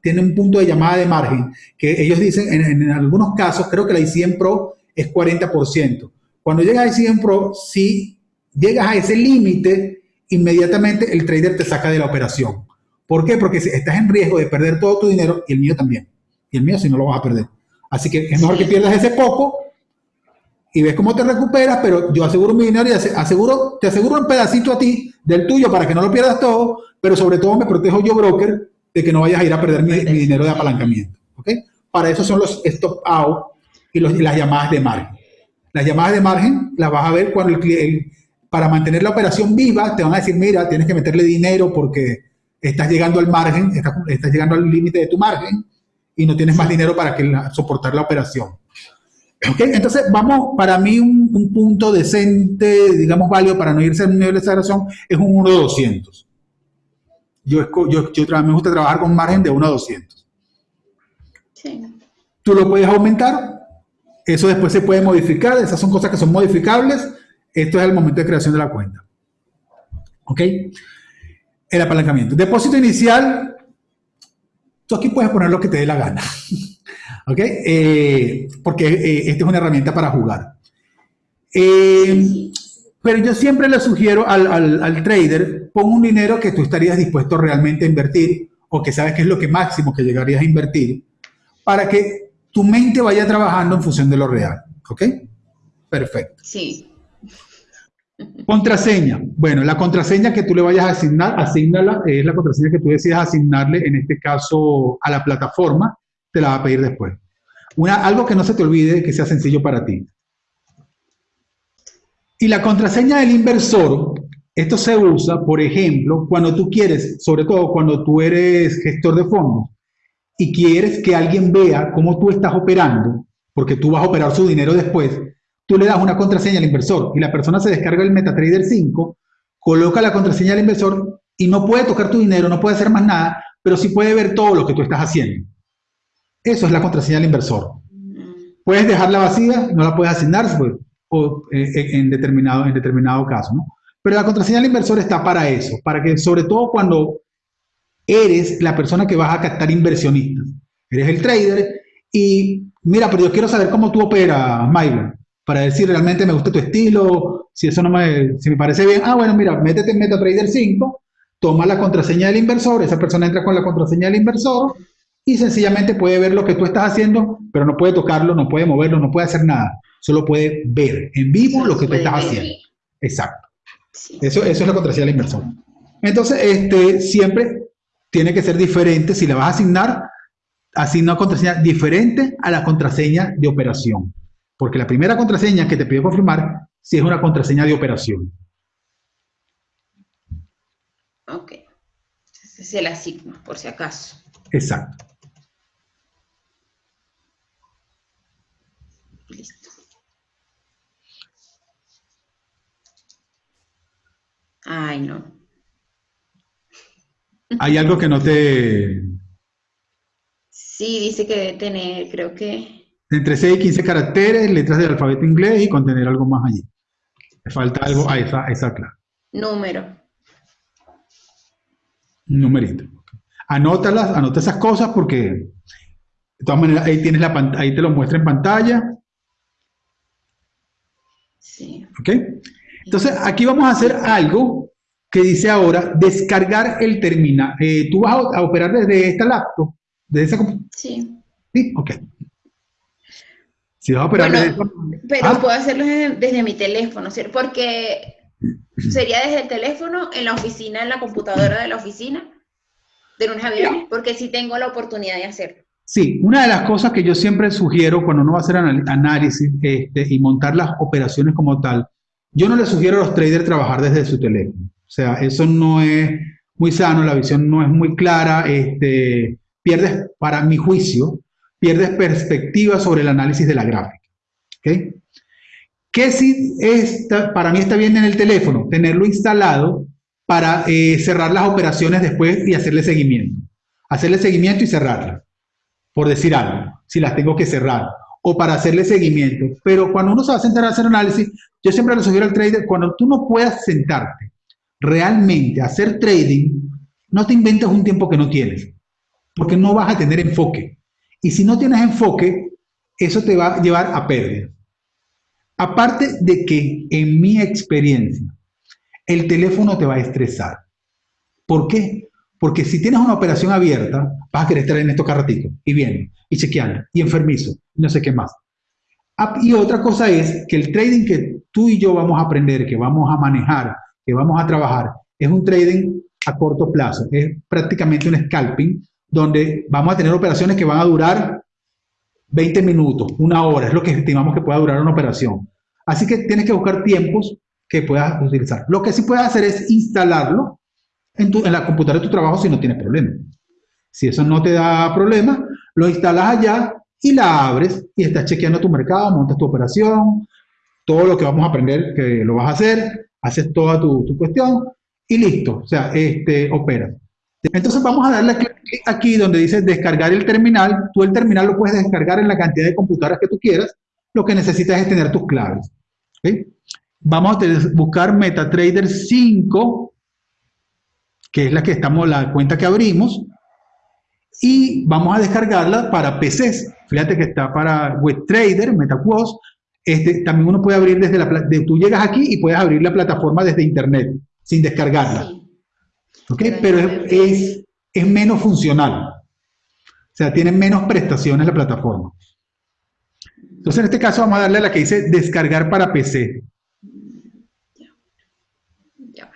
tiene un punto de llamada de margen, que ellos dicen, en, algunos casos, creo que la I100 Pro es 40%. Cuando llega a I100 Pro, si llegas a ese límite, inmediatamente el trader te saca de la operación. ¿Por qué? Porque estás en riesgo de perder todo tu dinero y el mío también. Y el mío si no lo vas a perder. Así que es mejor que pierdas ese poco y ves cómo te recuperas, pero yo aseguro mi dinero y aseguro, te aseguro un pedacito a ti del tuyo para que no lo pierdas todo, pero sobre todo me protejo yo, broker, de que no vayas a ir a perder mi, dinero de apalancamiento. ¿ok? Para eso son los stop out y, los, las llamadas de margen. Las llamadas de margen las vas a ver cuando el, cliente, para mantener la operación viva, te van a decir, mira, tienes que meterle dinero porque estás llegando al margen, estás, estás llegando al límite de tu margen y no tienes más dinero para que soportar la operación. Entonces, vamos, para mí un, punto decente, digamos, válido para no irse a un nivel de exageración es un 1 200. Yo, yo, yo me gusta trabajar con margen de 1 a 200. Sí. Tú lo puedes aumentar, eso después se puede modificar, esas son cosas que son modificables. Esto es el momento de creación de la cuenta. ¿Ok? El apalancamiento. Depósito inicial, tú aquí puedes poner lo que te dé la gana. ¿Ok? Eh, porque eh, esta es una herramienta para jugar. Eh, pero yo siempre le sugiero al, al, trader, pon un dinero que tú estarías dispuesto realmente a invertir o que sabes que es lo que máximo que llegarías a invertir para que tu mente vaya trabajando en función de lo real. ¿Ok? Perfecto. Sí. Contraseña. Bueno, la contraseña que tú le vayas a asignar, asignala, es la contraseña que tú decidas asignarle, en este caso, a la plataforma te la va a pedir después. Algo que no se te olvide, que sea sencillo para ti. Y la contraseña del inversor, esto se usa, por ejemplo, cuando tú quieres, sobre todo cuando tú eres gestor de fondos y quieres que alguien vea cómo tú estás operando, porque tú vas a operar su dinero después, tú le das una contraseña al inversor y la persona se descarga el MetaTrader 5, coloca la contraseña al inversor y no puede tocar tu dinero, no puede hacer más nada, pero sí puede ver todo lo que tú estás haciendo. Eso es la contraseña del inversor. Puedes dejarla vacía, no la puedes asignar pues, eh, eh, en, determinado, en determinado caso. ¿no? Pero la contraseña del inversor está para eso, para que sobre todo cuando eres la persona que vas a captar inversionistas, eres el trader y mira, pero yo quiero saber cómo tú operas, Myron, para decir realmente me gusta tu estilo, Si eso no me, si me parece bien, ah, bueno, mira, métete en MetaTrader 5, toma la contraseña del inversor, esa persona entra con la contraseña del inversor y sencillamente puede ver lo que tú estás haciendo, pero no puede tocarlo, no puede moverlo, no puede hacer nada. Solo puede ver en vivo lo que tú estás haciendo. Exacto. Eso, eso es la contraseña del inversor. Entonces, este, siempre tiene que ser diferente. Si le vas a asignar, asigna una contraseña diferente a la contraseña de operación. Porque la primera contraseña que te pide confirmar, si es una contraseña de operación. Ok. Se la asigna, por si acaso. Exacto. Listo. Ay, no. Hay algo que no te... Sí, dice que debe tener, creo que... Entre 6 y 15 caracteres, letras del alfabeto inglés y contener algo más allí. Le falta algo, ah, esa, esa claro. Número. Numerito. Anótalas, anota esas cosas porque de todas maneras ahí tienes la ahí te lo muestra en pantalla. Sí. ¿Ok? Entonces, aquí vamos a hacer algo que dice ahora, descargar el terminal. Eh, ¿Tú vas a, operar desde esta laptop? ¿Desde esa Sí. Sí, ok. Si vas a operar desde Pero ¿Ah? puedo hacerlo desde, mi teléfono, ¿cierto? Porque sería desde el teléfono, en la oficina, en la computadora de la oficina, de lunes a viernes, porque sí tengo la oportunidad de hacerlo. Sí, una de las cosas que yo siempre sugiero cuando uno va a hacer análisis este, y montar las operaciones como tal, yo no le sugiero a los traders trabajar desde su teléfono. O sea, eso no es muy sano, la visión no es muy clara, este, pierdes, para mi juicio, pierdes perspectiva sobre el análisis de la gráfica. ¿okay? ¿Qué si para mí está bien en el teléfono? Tenerlo instalado para eh, cerrar las operaciones después y hacerle seguimiento. Hacerle seguimiento y cerrarlas, por decir algo, si las tengo que cerrar o para hacerle seguimiento. Pero cuando uno se va a sentar a hacer análisis, yo siempre le sugiero al trader, cuando tú no puedas sentarte realmente a hacer trading, no te inventes un tiempo que no tienes, porque no vas a tener enfoque. Y si no tienes enfoque, eso te va a llevar a pérdida. Aparte de que, en mi experiencia, el teléfono te va a estresar. ¿Por qué? Porque si tienes una operación abierta, vas a querer estar en estos carratitos y bien, y chequeando, y enfermizo, no sé qué más. Ah, y otra cosa es que el trading que tú y yo vamos a aprender, que vamos a manejar, que vamos a trabajar, es un trading a corto plazo. Es prácticamente un scalping donde vamos a tener operaciones que van a durar 20 minutos, una hora, es lo que estimamos que pueda durar una operación. Así que tienes que buscar tiempos que puedas utilizar. Lo que sí puedes hacer es instalarlo en, en la computadora de tu trabajo si no tienes problema. Si eso no te da problema, lo instalas allá y la abres y estás chequeando tu mercado, montas tu operación, todo lo que vamos a aprender que lo vas a hacer, haces toda tu, tu cuestión y listo, o sea, este, opera. Entonces vamos a darle clic aquí donde dice descargar el terminal. Tú el terminal lo puedes descargar en la cantidad de computadoras que tú quieras. Lo que necesitas es tener tus claves. Vamos a buscar MetaTrader 5, que es la que estamos, la cuenta que abrimos y vamos a descargarla para PCs. Fíjate que está para WebTrader, MetaQuest. Este, también uno puede abrir desde la... De, tú llegas aquí y puedes abrir la plataforma desde internet, sin descargarla. Pero es, es, menos funcional. O sea, tiene menos prestaciones la plataforma. Entonces, en este caso vamos a darle a la que dice descargar para PC. Ya,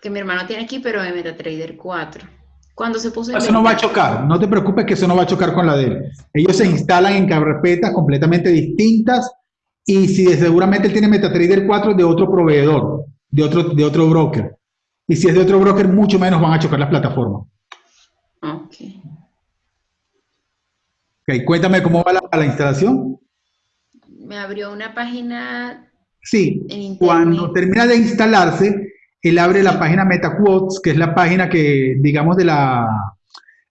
Porque mi hermano tiene aquí, pero en MetaTrader 4. Cuando se puso Eso no va a chocar, no te preocupes que eso no va a chocar con la de él. Ellos se instalan en carpetas completamente distintas y si seguramente él tiene MetaTrader 4 de otro proveedor, de otro, de otro broker. Y si es de otro broker, mucho menos van a chocar las plataformas. Ok. Ok, cuéntame cómo va la, instalación. Me abrió una página. Sí, cuando termina de instalarse, él abre la página MetaQuotes, que es la página que, digamos, de la,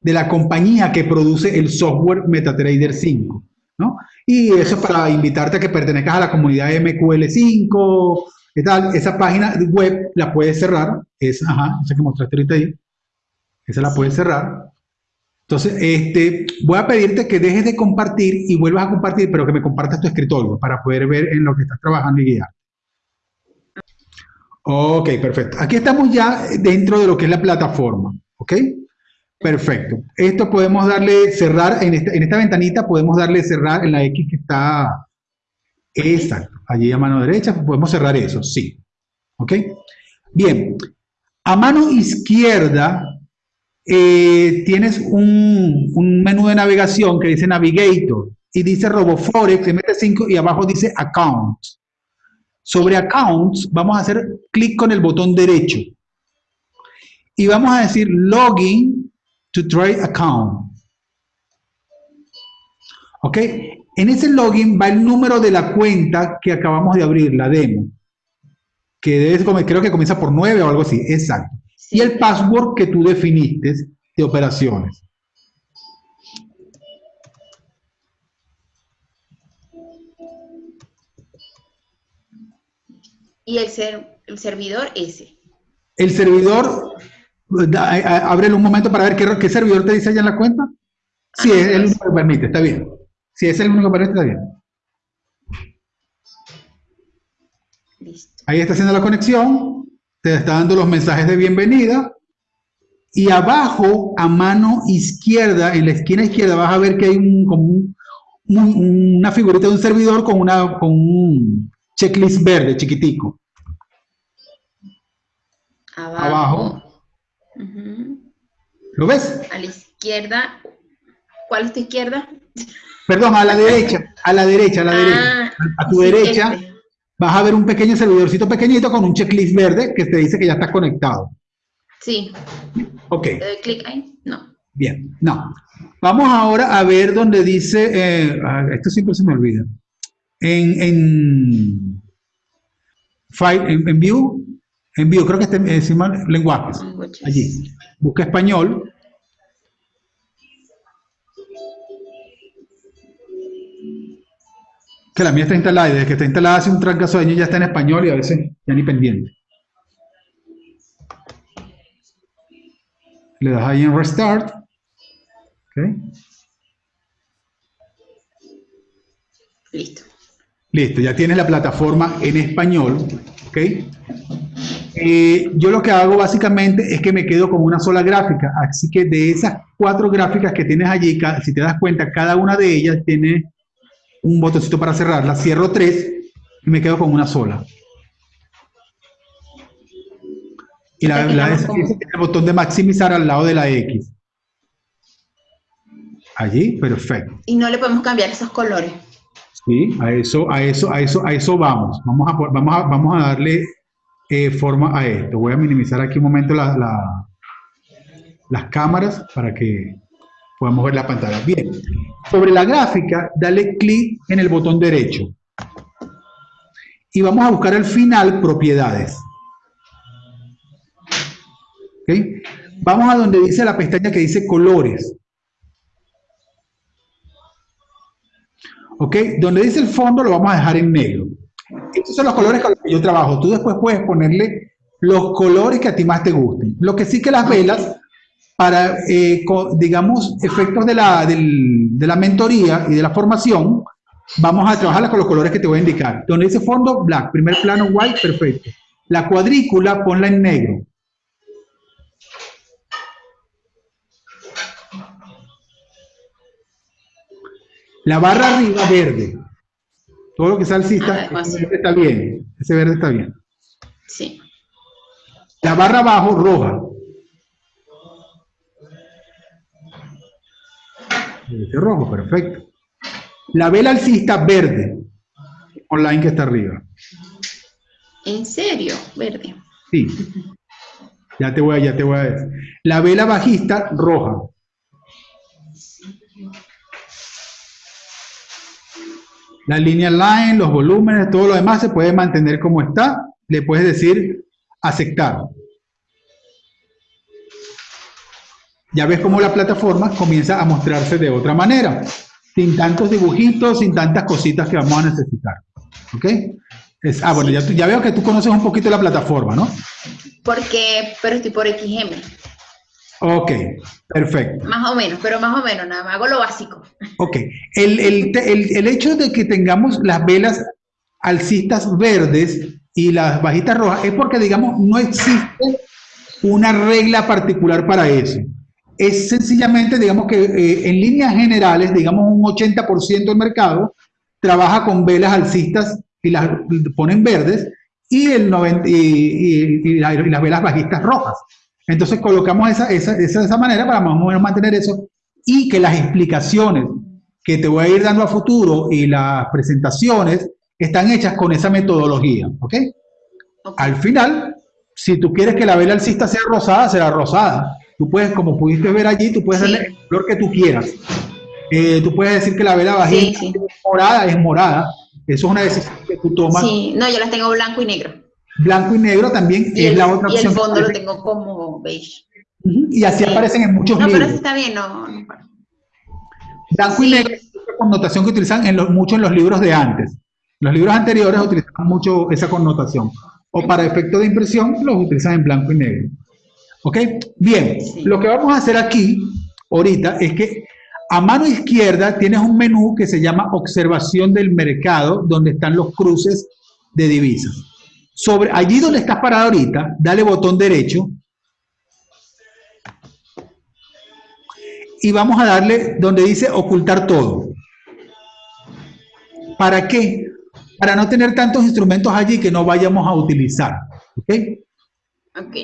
de la compañía que produce el software MetaTrader 5, ¿no? Y eso es para invitarte a que pertenezcas a la comunidad MQL5 y tal. Esa página web la puedes cerrar, es, ajá, esa que mostraste ahorita ahí, esa la puedes cerrar. Entonces, este, voy a pedirte que dejes de compartir y vuelvas a compartir, pero que me compartas tu escritorio para poder ver en lo que estás trabajando y guiar. Ok, perfecto. Aquí estamos ya dentro de lo que es la plataforma, ¿ok? Perfecto. Esto podemos darle cerrar, en esta, en esta ventanita podemos darle cerrar en la X que está, exacto, allí a mano derecha, podemos cerrar eso, sí. ¿Ok? Bien, a mano izquierda eh, tienes un, un, menú de navegación que dice Navigator y dice RoboForex MT5 y abajo dice Account. Sobre Accounts vamos a hacer clic con el botón derecho y vamos a decir Login to Trade Account. ¿Ok? En ese login va el número de la cuenta que acabamos de abrir, la demo. Que creo que comienza por 9 o algo así, exacto y el password que tú definiste de operaciones. Y el, ser, el servidor ese. El servidor, ábrelo un momento para ver qué, qué servidor te dice allá en la cuenta. Si es el único que permite, está bien. Si es el único que permite, está bien. Listo. Ahí está haciendo la conexión te está dando los mensajes de bienvenida y abajo a mano izquierda, en la esquina izquierda vas a ver que hay un, como una figurita de un servidor con, una, con un checklist verde chiquitico. Abajo. ¿Lo ves? A la izquierda. ¿Cuál es tu izquierda? Perdón, a la derecha, a la derecha, a la derecha. Ah, a tu derecha. Este vas a ver un pequeño servidorcito pequeñito con un checklist verde que te dice que ya está conectado. Sí. Ok. ¿Le doy clic ahí? No. Bien, no. Vamos ahora a ver donde dice, eh, ah, esto siempre se me olvida, en, en, file, en View, creo que está encima lenguajes, allí. Busca español que la mía está instalada y desde que está instalada hace un trancazo de años ya está en español y a veces ya ni pendiente. Le das ahí en Restart. Listo. Listo, ya tienes la plataforma en español. Eh, yo lo que hago básicamente es que me quedo con una sola gráfica. Así que de esas cuatro gráficas que tienes allí, si te das cuenta, cada una de ellas tiene un botoncito para cerrarla, cierro tres y me quedo con una sola. Y la, la es, el botón de maximizar al lado de la X. Allí, perfecto. Y no le podemos cambiar esos colores. Sí, a eso, a eso, a eso, a eso vamos. Vamos a, vamos a, vamos a darle forma a esto. Voy a minimizar aquí un momento la, las cámaras para que podamos ver la pantalla. Bien, sobre la gráfica, dale clic en el botón derecho. Y vamos a buscar al final propiedades. ¿Okay? Vamos a donde dice la pestaña que dice colores. ¿Ok? Donde dice el fondo lo vamos a dejar en negro. Estos son los colores que yo trabajo. Tú después puedes ponerle los colores que a ti más te gusten. Lo que sí que las velas para, eh, digamos, efectos de la, de la mentoría y de la formación, vamos a trabajarla con los colores que te voy a indicar. Donde dice fondo, black, primer plano, white, perfecto. La cuadrícula, ponla en negro. La barra arriba, verde. Todo lo que sea alcista, ah, está bien. Ese verde está bien. Sí. La barra abajo, roja. rojo, perfecto. La vela alcista verde, online que está arriba. ¿En serio? Verde. Sí. Ya te voy a, ya te voy a decir. La vela bajista roja. La línea line, los volúmenes, todo lo demás se puede mantener como está. Le puedes decir aceptar. ya ves cómo la plataforma comienza a mostrarse de otra manera, sin tantos dibujitos, sin tantas cositas que vamos a necesitar. ¿Ok? ah, bueno, ya, ya veo que tú conoces un poquito la plataforma, ¿no? Porque, pero estoy por XM. Ok, perfecto. Más o menos, pero más o menos, nada más, hago lo básico. Ok, el, el, el, el hecho de que tengamos las velas alcistas verdes y las bajitas rojas es porque, digamos, no existe una regla particular para eso. Es sencillamente, digamos que eh, en líneas generales, digamos un 80% del mercado trabaja con velas alcistas y las ponen verdes y, el 90, y, las velas bajistas rojas. Entonces colocamos esa, esa, esa, esa manera para más o menos mantener eso y que las explicaciones que te voy a ir dando a futuro y las presentaciones están hechas con esa metodología, ¿ok? Al final, si tú quieres que la vela alcista sea rosada, será rosada. Tú puedes, como pudiste ver allí, tú puedes darle el color que tú quieras. Eh, tú puedes decir que la vela bajista es morada, es morada. Eso es una decisión que tú tomas. Sí, no, yo las tengo blanco y negro. Blanco y negro también es la otra opción. Y el fondo lo tengo como beige. Y así aparecen en muchos libros. No, pero está bien, no. Blanco y negro es una connotación que utilizan en los, mucho en los libros de antes. Los libros anteriores utilizaban mucho esa connotación. O para efecto de impresión, los utilizan en blanco y negro. ¿Ok? Bien, lo que vamos a hacer aquí, ahorita, es que a mano izquierda tienes un menú que se llama Observación del Mercado, donde están los cruces de divisas. Sobre, allí donde estás parado ahorita, dale botón derecho. Y vamos a darle donde dice ocultar todo. ¿Para qué? para no tener tantos instrumentos allí que no vayamos a utilizar. ¿Ok? Ok.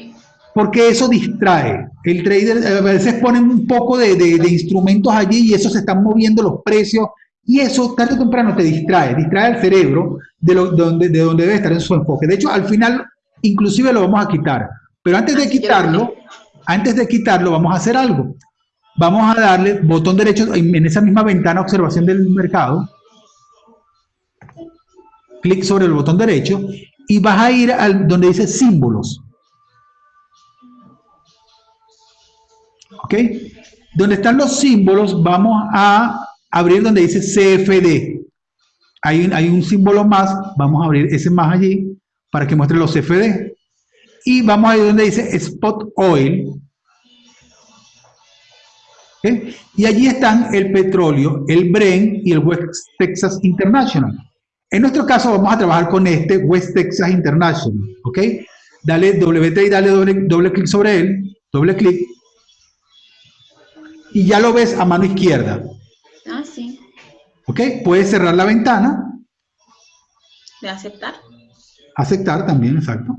Porque eso distrae. El trader a veces pone un poco de, instrumentos allí y eso se están moviendo los precios y eso tarde o temprano te distrae, distrae al cerebro de, lo, donde, de donde debe estar en su enfoque. De hecho, al final, inclusive lo vamos a quitar. Pero antes de quitarlo, antes de quitarlo, vamos a hacer algo. Vamos a darle botón derecho en esa misma ventana observación del mercado clic sobre el botón derecho y vas a ir al donde dice símbolos. ¿Ok? Donde están los símbolos, vamos a abrir donde dice CFD. Hay, un símbolo más, vamos a abrir ese más allí para que muestre los CFD. Y vamos a ir donde dice Spot Oil. Y allí están el petróleo, el Bren y el West Texas International. En nuestro caso vamos a trabajar con este West Texas International, ¿ok? Dale WT y dale doble, doble clic sobre él, doble clic, y ya lo ves a mano izquierda. Ah, sí. ¿Ok? Puedes cerrar la ventana. ¿De aceptar? Aceptar también, exacto.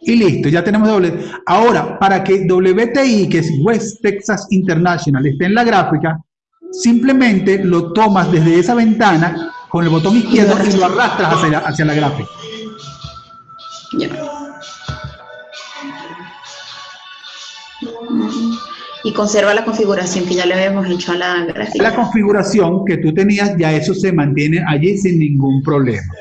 Y listo, ya tenemos doble. Ahora, para que WTI, que es West Texas International, esté en la gráfica, simplemente lo tomas desde esa ventana con el botón izquierdo y lo arrastras hacia, la gráfica. Y conserva la configuración que ya le habíamos hecho a la gráfica. La configuración que tú tenías, ya eso se mantiene allí sin ningún problema.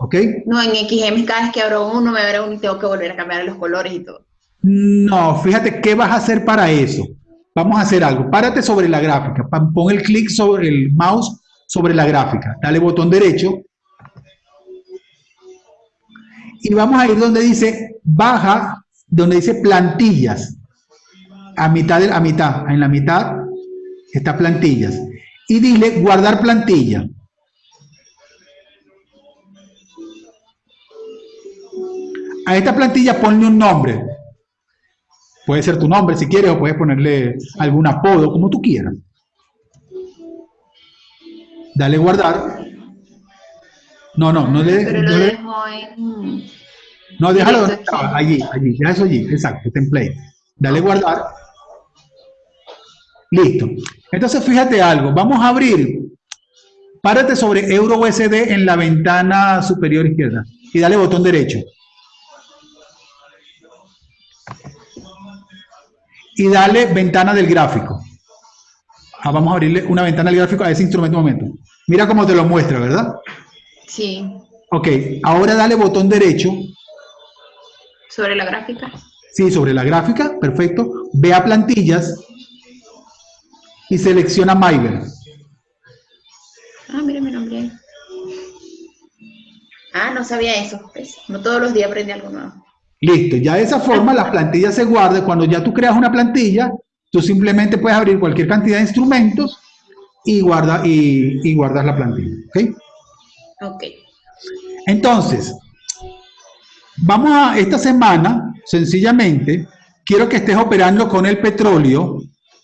¿Ok? No, en XM cada vez que abro uno, me abro uno y tengo que volver a cambiar los colores y todo. No, fíjate, ¿qué vas a hacer para eso? Vamos a hacer algo. Párate sobre la gráfica. Pon el clic sobre el mouse sobre la gráfica. Dale botón derecho. Y vamos a ir donde dice baja, donde dice plantillas. A mitad, de, a mitad, en la mitad está plantillas. Y dile guardar plantilla. A esta plantilla ponle un nombre. Puede ser tu nombre si quieres o puedes ponerle algún apodo, como tú quieras. Dale guardar. No, no, no le... Pero lo dejo en... No, déjalo donde estaba, allí, allí, ya eso allí, exacto, template. Dale guardar. Listo. Entonces fíjate algo, vamos a abrir, párate sobre Euro USD en la ventana superior izquierda y dale botón derecho. y dale ventana del gráfico. Ah, vamos a abrirle una ventana del gráfico a ese instrumento un momento. Mira cómo te lo muestra, ¿verdad? Sí. Ok, ahora dale botón derecho. ¿Sobre la gráfica? Sí, sobre la gráfica, perfecto. Ve a plantillas y selecciona Myver. Ah, mira mi nombre ahí. Ah, no sabía eso. Pues, no todos los días aprende algo nuevo. Listo, ya de esa forma la plantilla se guarda. Cuando ya tú creas una plantilla, tú simplemente puedes abrir cualquier cantidad de instrumentos y, guarda, y, guardas la plantilla. ¿Ok? Ok. Entonces, vamos a esta semana, sencillamente, quiero que estés operando con el petróleo,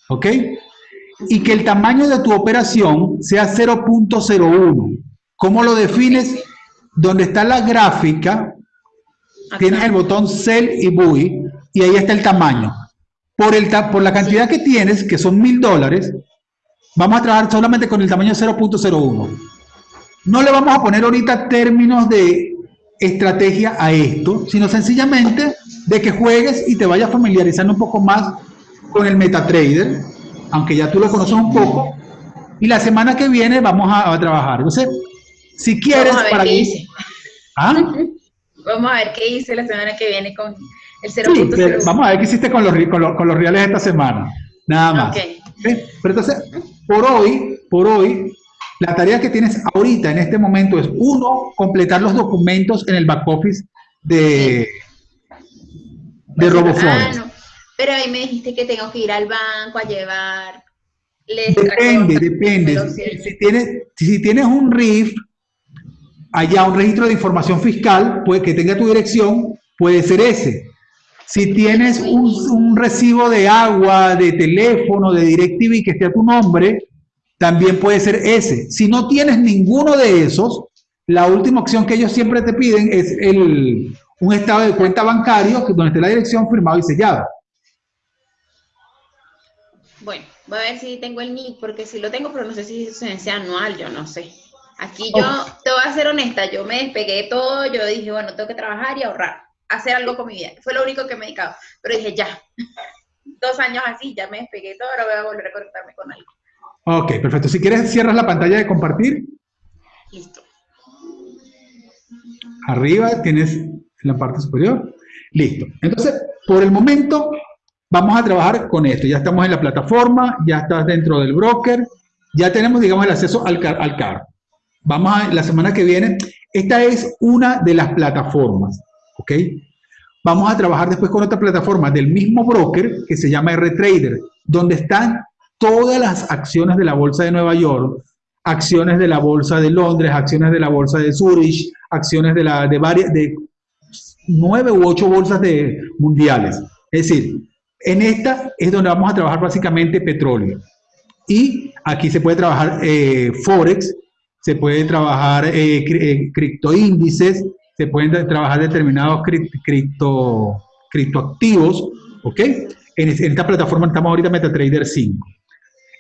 ¿ok? Y que el tamaño de tu operación sea 0.01. ¿Cómo lo defines? Donde está la gráfica, tienes el botón Sell y Buy, y ahí está el tamaño. Por, el, por la cantidad que tienes, que son mil dólares, vamos a trabajar solamente con el tamaño 0.01. No le vamos a poner ahorita términos de estrategia a esto, sino sencillamente de que juegues y te vayas familiarizando un poco más con el MetaTrader, aunque ya tú lo conoces un poco, y la semana que viene vamos a, trabajar. Entonces, si quieres... Vamos a ver para qué hice. ¿Ah? Vamos a ver qué hice la semana que viene con el 0.01. Sí, vamos a ver qué hiciste con los, con los, con los reales esta semana. Nada más. Okay. Pero entonces, por hoy, por hoy, la tarea que tienes ahorita, en este momento, es uno, completar los documentos en el back office de, de RoboForex. Ah, no. Pero ahí me dijiste que tengo que ir al banco a llevar... Depende, depende. Si, tienes, si tienes un RIF, allá un registro de información fiscal, puede que tenga tu dirección, puede ser ese. Si tienes un, un, recibo de agua, de teléfono, de DirecTV que esté a tu nombre, también puede ser ese. Si no tienes ninguno de esos, la última opción que ellos siempre te piden es el, un estado de cuenta bancario donde esté la dirección firmado y sellado. Voy a ver si tengo el NIC, porque si lo tengo, pero no sé si es anual, yo no sé. Aquí yo, te voy a ser honesta, yo me despegué de todo, yo dije, bueno, tengo que trabajar y ahorrar, hacer algo con mi vida. Fue lo único que me he dedicado. Pero dije, ya, dos años así, ya me despegué de todo, ahora voy a volver a conectarme con algo. Ok, perfecto. Si quieres, cierras la pantalla de compartir. Listo. Arriba tienes la parte superior. Listo. Entonces, por el momento, vamos a trabajar con esto. Ya estamos en la plataforma, ya estás dentro del broker, ya tenemos, digamos, el acceso al, al carro. Vamos a, la semana que viene, esta es una de las plataformas, ¿ok? Vamos a trabajar después con otra plataforma del mismo broker que se llama RTrader, donde están todas las acciones de la Bolsa de Nueva York, acciones de la Bolsa de Londres, acciones de la Bolsa de Zurich, acciones de, la, de varias, de nueve u ocho bolsas de, mundiales. Es decir, en esta es donde vamos a trabajar básicamente petróleo. Y aquí se puede trabajar eh, Forex, se puede trabajar eh, eh, criptoíndices, se pueden trabajar determinados cripto, criptoactivos, ¿ok? En, esta plataforma estamos ahorita MetaTrader 5.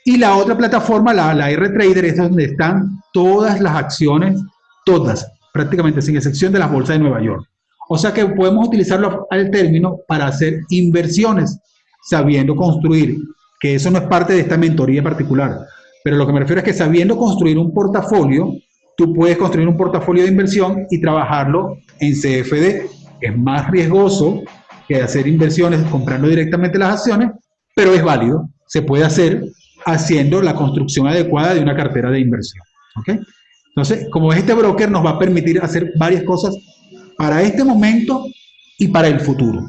Y la otra plataforma, la, la R-Trader, es donde están todas las acciones, todas, prácticamente sin excepción de las bolsas de Nueva York. O sea que podemos utilizarlo al término para hacer inversiones, sabiendo construir, que eso no es parte de esta mentoría particular. Pero lo que me refiero es que sabiendo construir un portafolio, tú puedes construir un portafolio de inversión y trabajarlo en CFD, es más riesgoso que hacer inversiones comprando directamente las acciones, pero es válido, se puede hacer haciendo la construcción adecuada de una cartera de inversión. ¿ok? Entonces, como este broker nos va a permitir hacer varias cosas para este momento y para el futuro,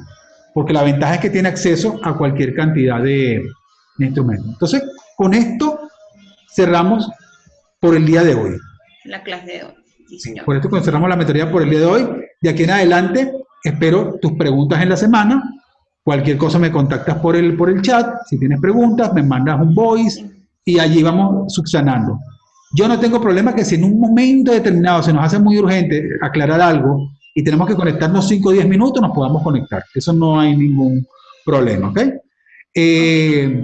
porque la ventaja es que tiene acceso a cualquier cantidad de, instrumentos. Entonces, con esto cerramos por el día de hoy. La clase de hoy. Sí, Por esto cerramos la mentoría por el día de hoy. De aquí en adelante, espero tus preguntas en la semana Cualquier cosa me contactas por el, por el chat, si tienes preguntas, me mandas un voice y allí vamos subsanando. Yo no tengo problema que si en un momento determinado se nos hace muy urgente aclarar algo y tenemos que conectarnos 5 o 10 minutos, nos podamos conectar. Eso no hay ningún problema, ¿ok? Eh,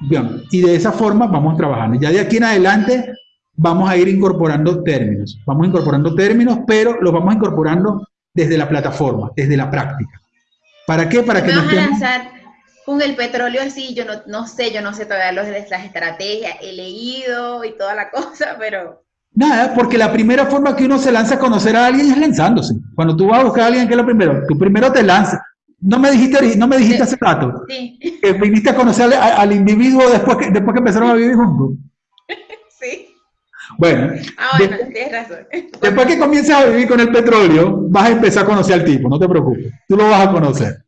bien, y de esa forma vamos trabajando. Ya de aquí en adelante vamos a ir incorporando términos. Vamos incorporando términos, pero los vamos incorporando desde la plataforma, desde la práctica. ¿Para qué? Para que nos a lanzar con el petróleo así, yo no, no sé, yo no sé todavía los, las estrategias, he leído y toda la cosa, pero... Nada, porque la primera forma que uno se lanza a conocer a alguien es lanzándose. Cuando tú vas a buscar a alguien, ¿qué es lo primero? Tú primero te lanzas. No me dijiste, no me dijiste hace rato sí. que viniste a conocer al, individuo después que, después que empezaron a vivir juntos. Sí. Bueno, ah, bueno tienes razón. Después que comiences a vivir con el petróleo, vas a empezar a conocer al tipo, no te preocupes, tú lo vas a conocer.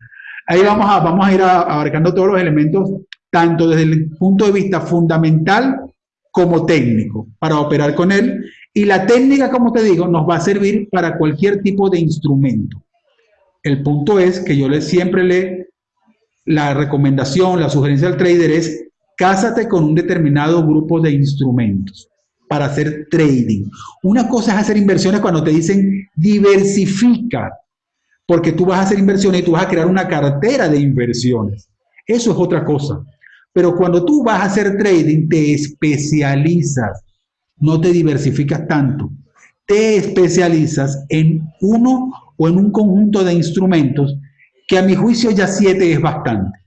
Ahí vamos a, vamos a ir abarcando todos los elementos, tanto desde el punto de vista fundamental como técnico, para operar con él Y la técnica, como te digo, nos va a servir para cualquier tipo de instrumento. El punto es que yo le, siempre le, la recomendación, la sugerencia al trader es, cásate con un determinado grupo de instrumentos para hacer trading. Una cosa es hacer inversiones cuando te dicen diversifica, porque tú vas a hacer inversiones y tú vas a crear una cartera de inversiones. Eso es otra cosa. Pero cuando tú vas a hacer trading, te especializas, no te diversificas tanto. Te especializas en uno o en un conjunto de instrumentos que a mi juicio ya siete es bastante.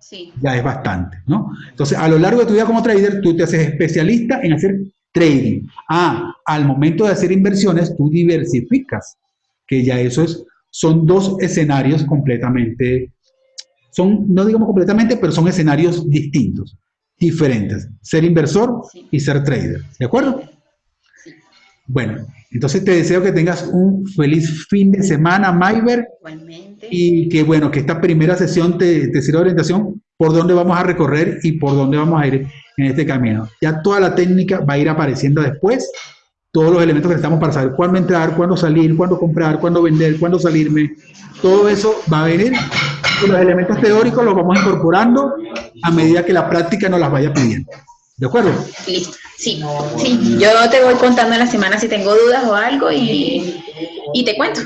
Sí. Ya es bastante, ¿no? Entonces, a lo largo de tu vida como trader, tú te haces especialista en hacer trading. Ah, al momento de hacer inversiones, tú diversificas, que ya eso es, son dos escenarios completamente, son, no digamos completamente, pero son escenarios distintos, diferentes. Ser inversor y ser trader, ¿de acuerdo? Bueno, entonces te deseo que tengas un feliz fin de semana, Mayber. Igualmente. Y que bueno, que esta primera sesión te, te sirva de orientación por dónde vamos a recorrer y por dónde vamos a ir en este camino. Ya toda la técnica va a ir apareciendo después, todos los elementos que necesitamos para saber cuándo entrar, cuándo salir, cuándo comprar, cuándo vender, cuándo salirme. Todo eso va a venir y los elementos teóricos los vamos incorporando a medida que la práctica nos las vaya pidiendo. ¿De acuerdo? Listo. Sí, sí. Yo te voy contando en la semana si tengo dudas o algo y, y te cuento.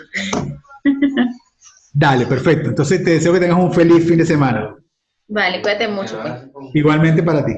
Dale, perfecto. Entonces te deseo que tengas un feliz fin de semana. Vale, cuídate mucho. Pues. Igualmente para ti.